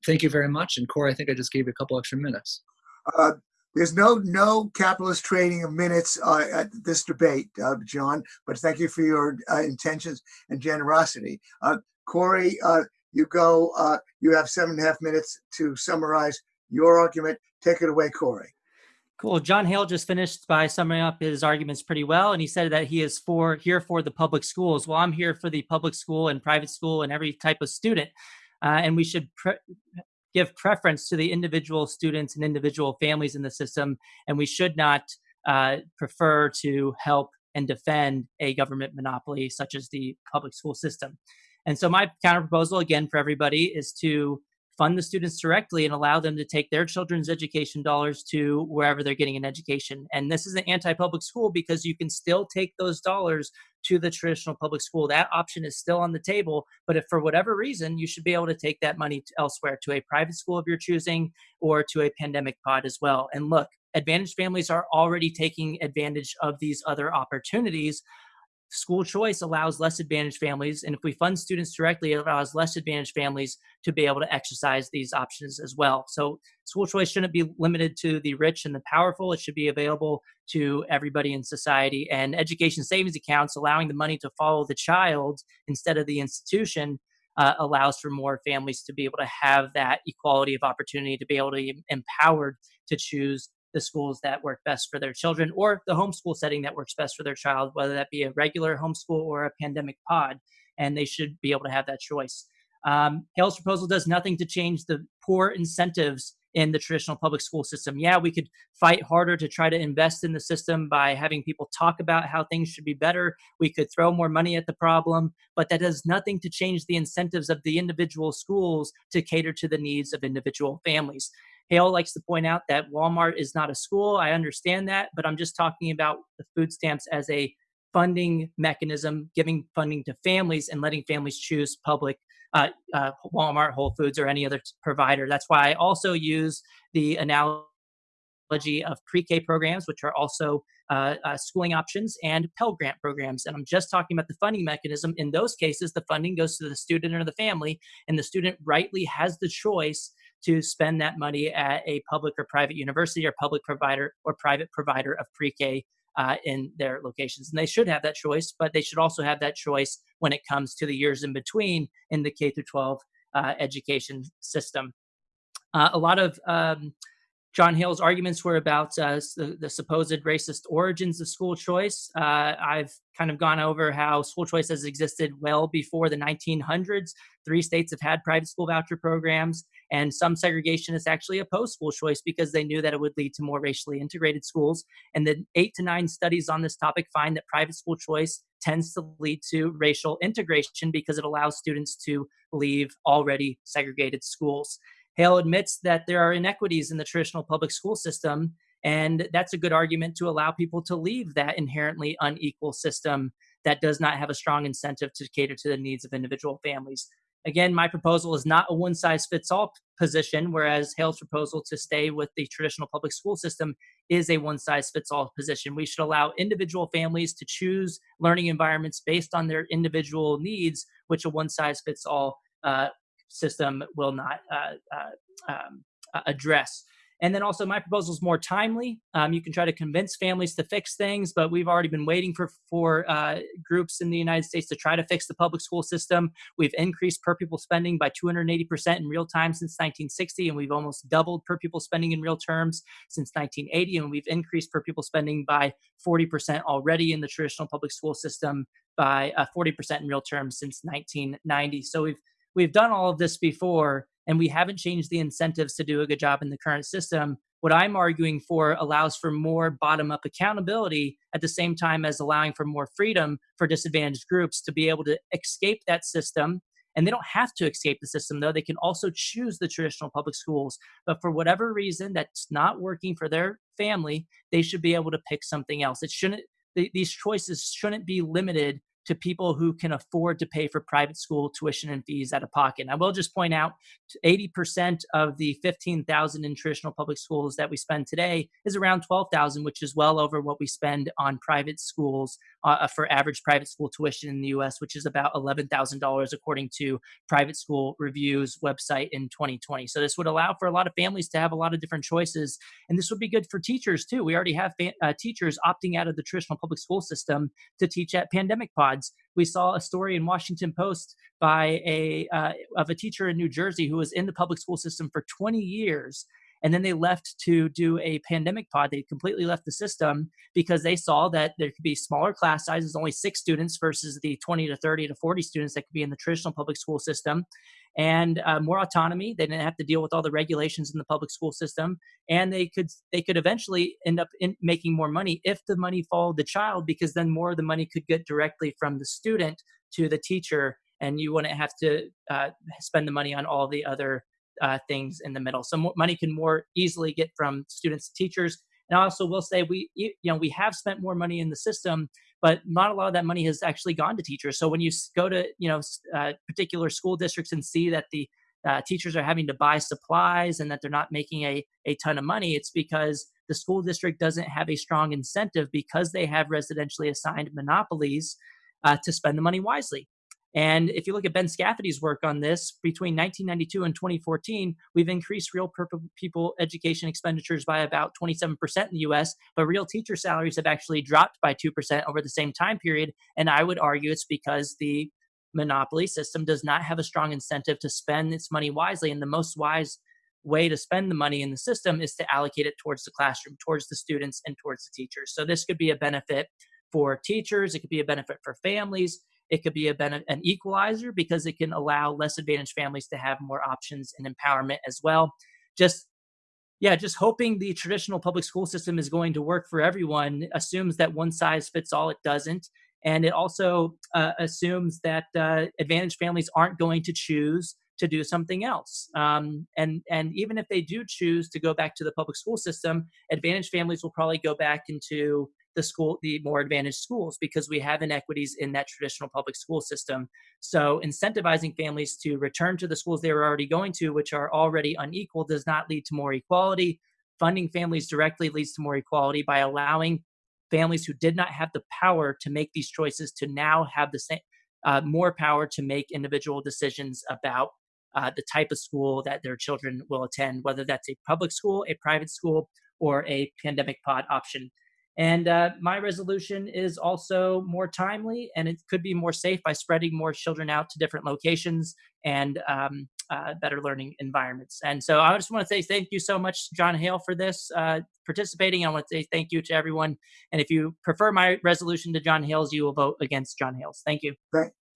Thank you very much. And Corey, I think I just gave you a couple extra minutes. Uh, there's no no capitalist trading of minutes uh, at this debate, uh, John. But thank you for your uh, intentions and generosity. Uh, Corey, uh, you go. Uh, you have seven and a half minutes to summarize your argument. Take it away, Corey. Cool. John Hale just finished by summing up his arguments pretty well, and he said that he is for here for the public schools. Well, I'm here for the public school and private school and every type of student, uh, and we should give preference to the individual students and individual families in the system, and we should not uh, prefer to help and defend a government monopoly such as the public school system. And so my counter proposal again for everybody is to fund the students directly and allow them to take their children's education dollars to wherever they're getting an education. And this is an anti-public school because you can still take those dollars to the traditional public school. That option is still on the table, but if for whatever reason, you should be able to take that money elsewhere to a private school of your choosing or to a pandemic pod as well. And look, advantaged families are already taking advantage of these other opportunities School choice allows less advantaged families, and if we fund students directly, it allows less advantaged families to be able to exercise these options as well. So school choice shouldn't be limited to the rich and the powerful. It should be available to everybody in society. And education savings accounts, allowing the money to follow the child instead of the institution, uh, allows for more families to be able to have that equality of opportunity, to be able to be empowered to choose the schools that work best for their children or the homeschool setting that works best for their child, whether that be a regular homeschool or a pandemic pod. And they should be able to have that choice. Um, Hale's proposal does nothing to change the poor incentives in the traditional public school system. Yeah, we could fight harder to try to invest in the system by having people talk about how things should be better. We could throw more money at the problem, but that does nothing to change the incentives of the individual schools to cater to the needs of individual families. Hale likes to point out that Walmart is not a school. I understand that, but I'm just talking about the food stamps as a funding mechanism, giving funding to families and letting families choose public uh, uh, Walmart, Whole Foods, or any other provider. That's why I also use the analogy of pre-K programs, which are also uh, uh, schooling options, and Pell Grant programs. And I'm just talking about the funding mechanism. In those cases, the funding goes to the student or the family, and the student rightly has the choice to spend that money at a public or private university or public provider or private provider of pre-K uh, in their locations. And they should have that choice, but they should also have that choice when it comes to the years in between in the K through 12 uh, education system. Uh, a lot of um, John Hale's arguments were about uh, the, the, supposed racist origins of school choice. Uh, I've kind of gone over how school choice has existed well before the 1900s. Three states have had private school voucher programs, and some segregationists actually opposed school choice because they knew that it would lead to more racially integrated schools. And the eight to nine studies on this topic find that private school choice tends to lead to racial integration because it allows students to leave already segregated schools. Hale admits that there are inequities in the traditional public school system, and that's a good argument to allow people to leave that inherently unequal system that does not have a strong incentive to cater to the needs of individual families. Again, my proposal is not a one size fits all position, whereas Hale's proposal to stay with the traditional public school system is a one size fits all position. We should allow individual families to choose learning environments based on their individual needs, which a one size fits all uh, system will not uh, uh, um, address. And then also, my proposal is more timely. Um, you can try to convince families to fix things, but we've already been waiting for for uh, groups in the United States to try to fix the public school system. We've increased per pupil spending by 280 percent in real time since 1960, and we've almost doubled per pupil spending in real terms since 1980. And we've increased per pupil spending by 40 percent already in the traditional public school system by uh, 40 percent in real terms since 1990. So we've we've done all of this before and we haven't changed the incentives to do a good job in the current system. What I'm arguing for allows for more bottom up accountability at the same time as allowing for more freedom for disadvantaged groups to be able to escape that system. And they don't have to escape the system, though. They can also choose the traditional public schools. But for whatever reason that's not working for their family, they should be able to pick something else. It shouldn't, these choices shouldn't be limited to people who can afford to pay for private school tuition and fees out of pocket. I will just point out 80% of the 15,000 in traditional public schools that we spend today is around 12,000, which is well over what we spend on private schools uh, for average private school tuition in the US, which is about $11,000 according to Private School Review's website in 2020. So this would allow for a lot of families to have a lot of different choices. And this would be good for teachers too. We already have uh, teachers opting out of the traditional public school system to teach at pandemic pods. We saw a story in Washington Post by a uh, of a teacher in New Jersey who was in the public school system for 20 years and then they left to do a pandemic pod. They completely left the system because they saw that there could be smaller class sizes, only six students versus the 20 to 30 to 40 students that could be in the traditional public school system, and uh, more autonomy. They didn't have to deal with all the regulations in the public school system, and they could they could eventually end up in making more money if the money followed the child, because then more of the money could get directly from the student to the teacher and you wouldn't have to uh, spend the money on all the other uh, things in the middle. So money can more easily get from students to teachers. And I also will say we, you know, we have spent more money in the system, but not a lot of that money has actually gone to teachers. So when you go to, you know, uh, particular school districts and see that the uh, teachers are having to buy supplies and that they're not making a, a ton of money, it's because the school district doesn't have a strong incentive because they have residentially assigned monopolies uh, to spend the money wisely. And if you look at Ben Scafidi's work on this, between 1992 and 2014, we've increased real people education expenditures by about 27% in the US, but real teacher salaries have actually dropped by 2% over the same time period. And I would argue it's because the monopoly system does not have a strong incentive to spend its money wisely. And the most wise way to spend the money in the system is to allocate it towards the classroom, towards the students, and towards the teachers. So this could be a benefit for teachers, it could be a benefit for families, it could be a ben- an equalizer because it can allow less advantaged families to have more options and empowerment as well. Just yeah, just hoping the traditional public school system is going to work for everyone assumes that one size fits all. It doesn't. And it also uh, assumes that uh, advantaged families aren't going to choose to do something else. Um, and and even if they do choose to go back to the public school system, advantaged families will probably go back into the school the more advantaged schools because we have inequities in that traditional public school system so incentivizing families to return to the schools they were already going to which are already unequal does not lead to more equality funding families directly leads to more equality by allowing families who did not have the power to make these choices to now have the same uh, more power to make individual decisions about uh, the type of school that their children will attend, whether that's a public school, a private school, or a pandemic pod option. And uh, my resolution is also more timely and it could be more safe by spreading more children out to different locations and um, uh, better learning environments. And so I just want to say thank you so much, John Hale, for this uh, participating. I want to say thank you to everyone. And if you prefer my resolution to John Hale's, you will vote against John Hale's. Thank you.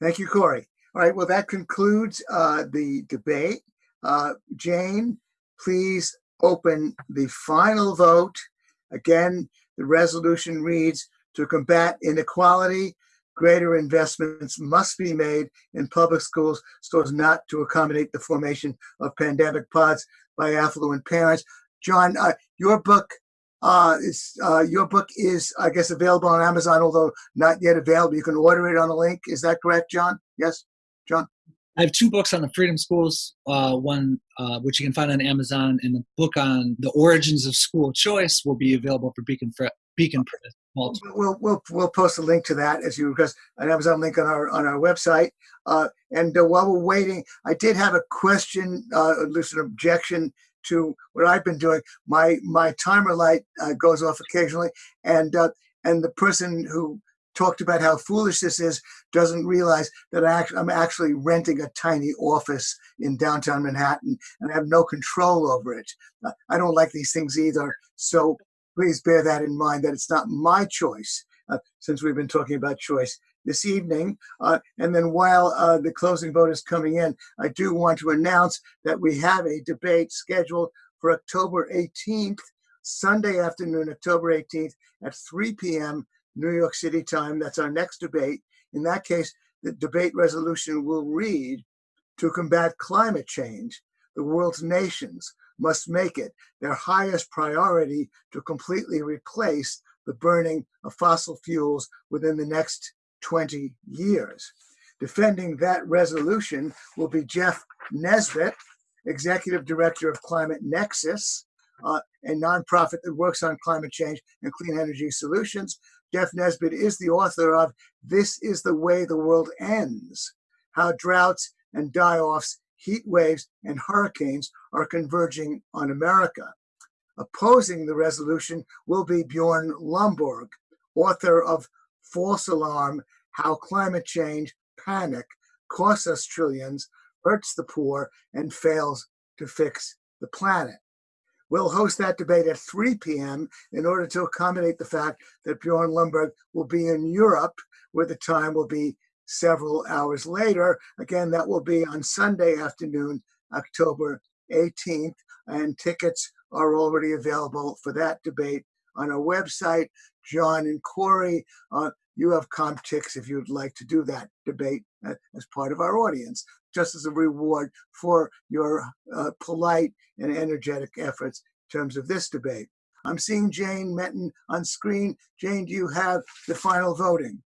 Thank you, Corey. All right, well, that concludes uh, the debate. Uh, Jane, please open the final vote. Again, the resolution reads, to combat inequality, greater investments must be made in public schools so as not to accommodate the formation of pandemic pods by affluent parents. John, uh, your book uh, is uh, your book is, I guess, available on Amazon, although not yet available. You can order it on the link. Is that correct, John? Yes, John. I have two books on the Freedom Schools, uh, one uh, which you can find on Amazon, and the book on the origins of school choice will be available for Beacon Fre- Beacon Press. We'll, we'll, we'll post a link to that as you request, an Amazon link on our, on our website. Uh, and uh, while we're waiting, I did have a question, uh, at least an objection to what I've been doing. My, my timer light uh, goes off occasionally and, uh, and the person who talked about how foolish this is doesn't realize that I'm actually renting a tiny office in downtown Manhattan and I have no control over it. Uh, I don't like these things either. So please bear that in mind that it's not my choice uh, since we've been talking about choice this evening. Uh, and then while uh, the closing vote is coming in, I do want to announce that we have a debate scheduled for October 18th, Sunday afternoon, October 18th at 3 p.m. New York City time. That's our next debate. In that case, the debate resolution will read to combat climate change, the world's nations must make it their highest priority to completely replace the burning of fossil fuels within the next 20 years. Defending that resolution will be Jeff Nesbit, Executive Director of Climate Nexus, uh, a nonprofit that works on climate change and clean energy solutions. Jeff Nesbit is the author of This is the Way the World Ends How Droughts and Die Offs heat waves, and hurricanes are converging on America. Opposing the resolution will be Bjorn Lomborg, author of False Alarm How Climate Change Panic Costs Us Trillions, Hurts the Poor, and Fails to Fix the Planet. We'll host that debate at 3 p.m. in order to accommodate the fact that Bjorn Lomborg will be in Europe, where the time will be several hours later. Again, that will be on Sunday afternoon, October 18th, and tickets are already available for that debate on our website. John and Corey, uh, you have CompTix if you'd like to do that debate as part of our audience, just as a reward for your uh, polite and energetic efforts in terms of this debate. I'm seeing Jane Metten on screen. Jane, do you have the final voting?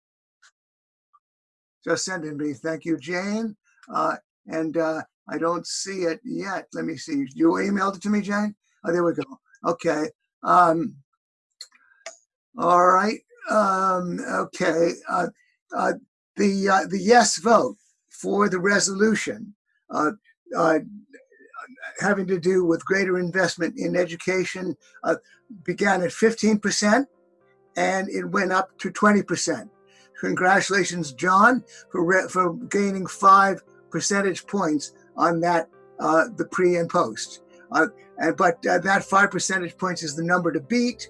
just sending me. Thank you, Jane. Uh, and uh, I don't see it yet. Let me see. You emailed it to me, Jane? Oh, there we go. Okay. Um, all right. Um, okay. Uh, uh, the uh, the yes vote for the resolution uh, uh, having to do with greater investment in education uh, began at 15% and it went up to 20%. Congratulations, John, for, for gaining five percentage points on that, uh, the pre and post. Uh, and, but that five percentage points is the number to beat.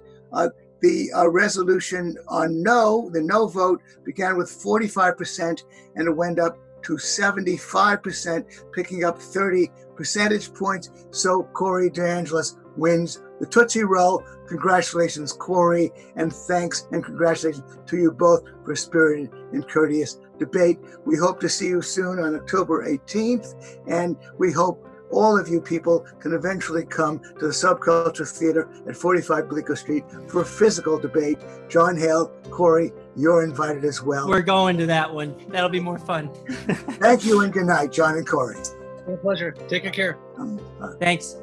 Uh, the uh, resolution on no, the no vote began with 45% and it went up to 75%, picking up 30 percentage points. So Corey DeAngelis wins the Tootsie Roll. Congratulations, Corey, and thanks and congratulations to you both for a spirited and courteous debate. We hope to see you soon on October 18th, and we hope all of you people can eventually come to the Subculture Theater at 45 Bleecker Street for a physical debate. John Hale, Corey, you're invited as well. We're going to that one. That'll be more fun. Thank you and good night, John and Corey. My pleasure. Take good care. Um, uh, Thanks.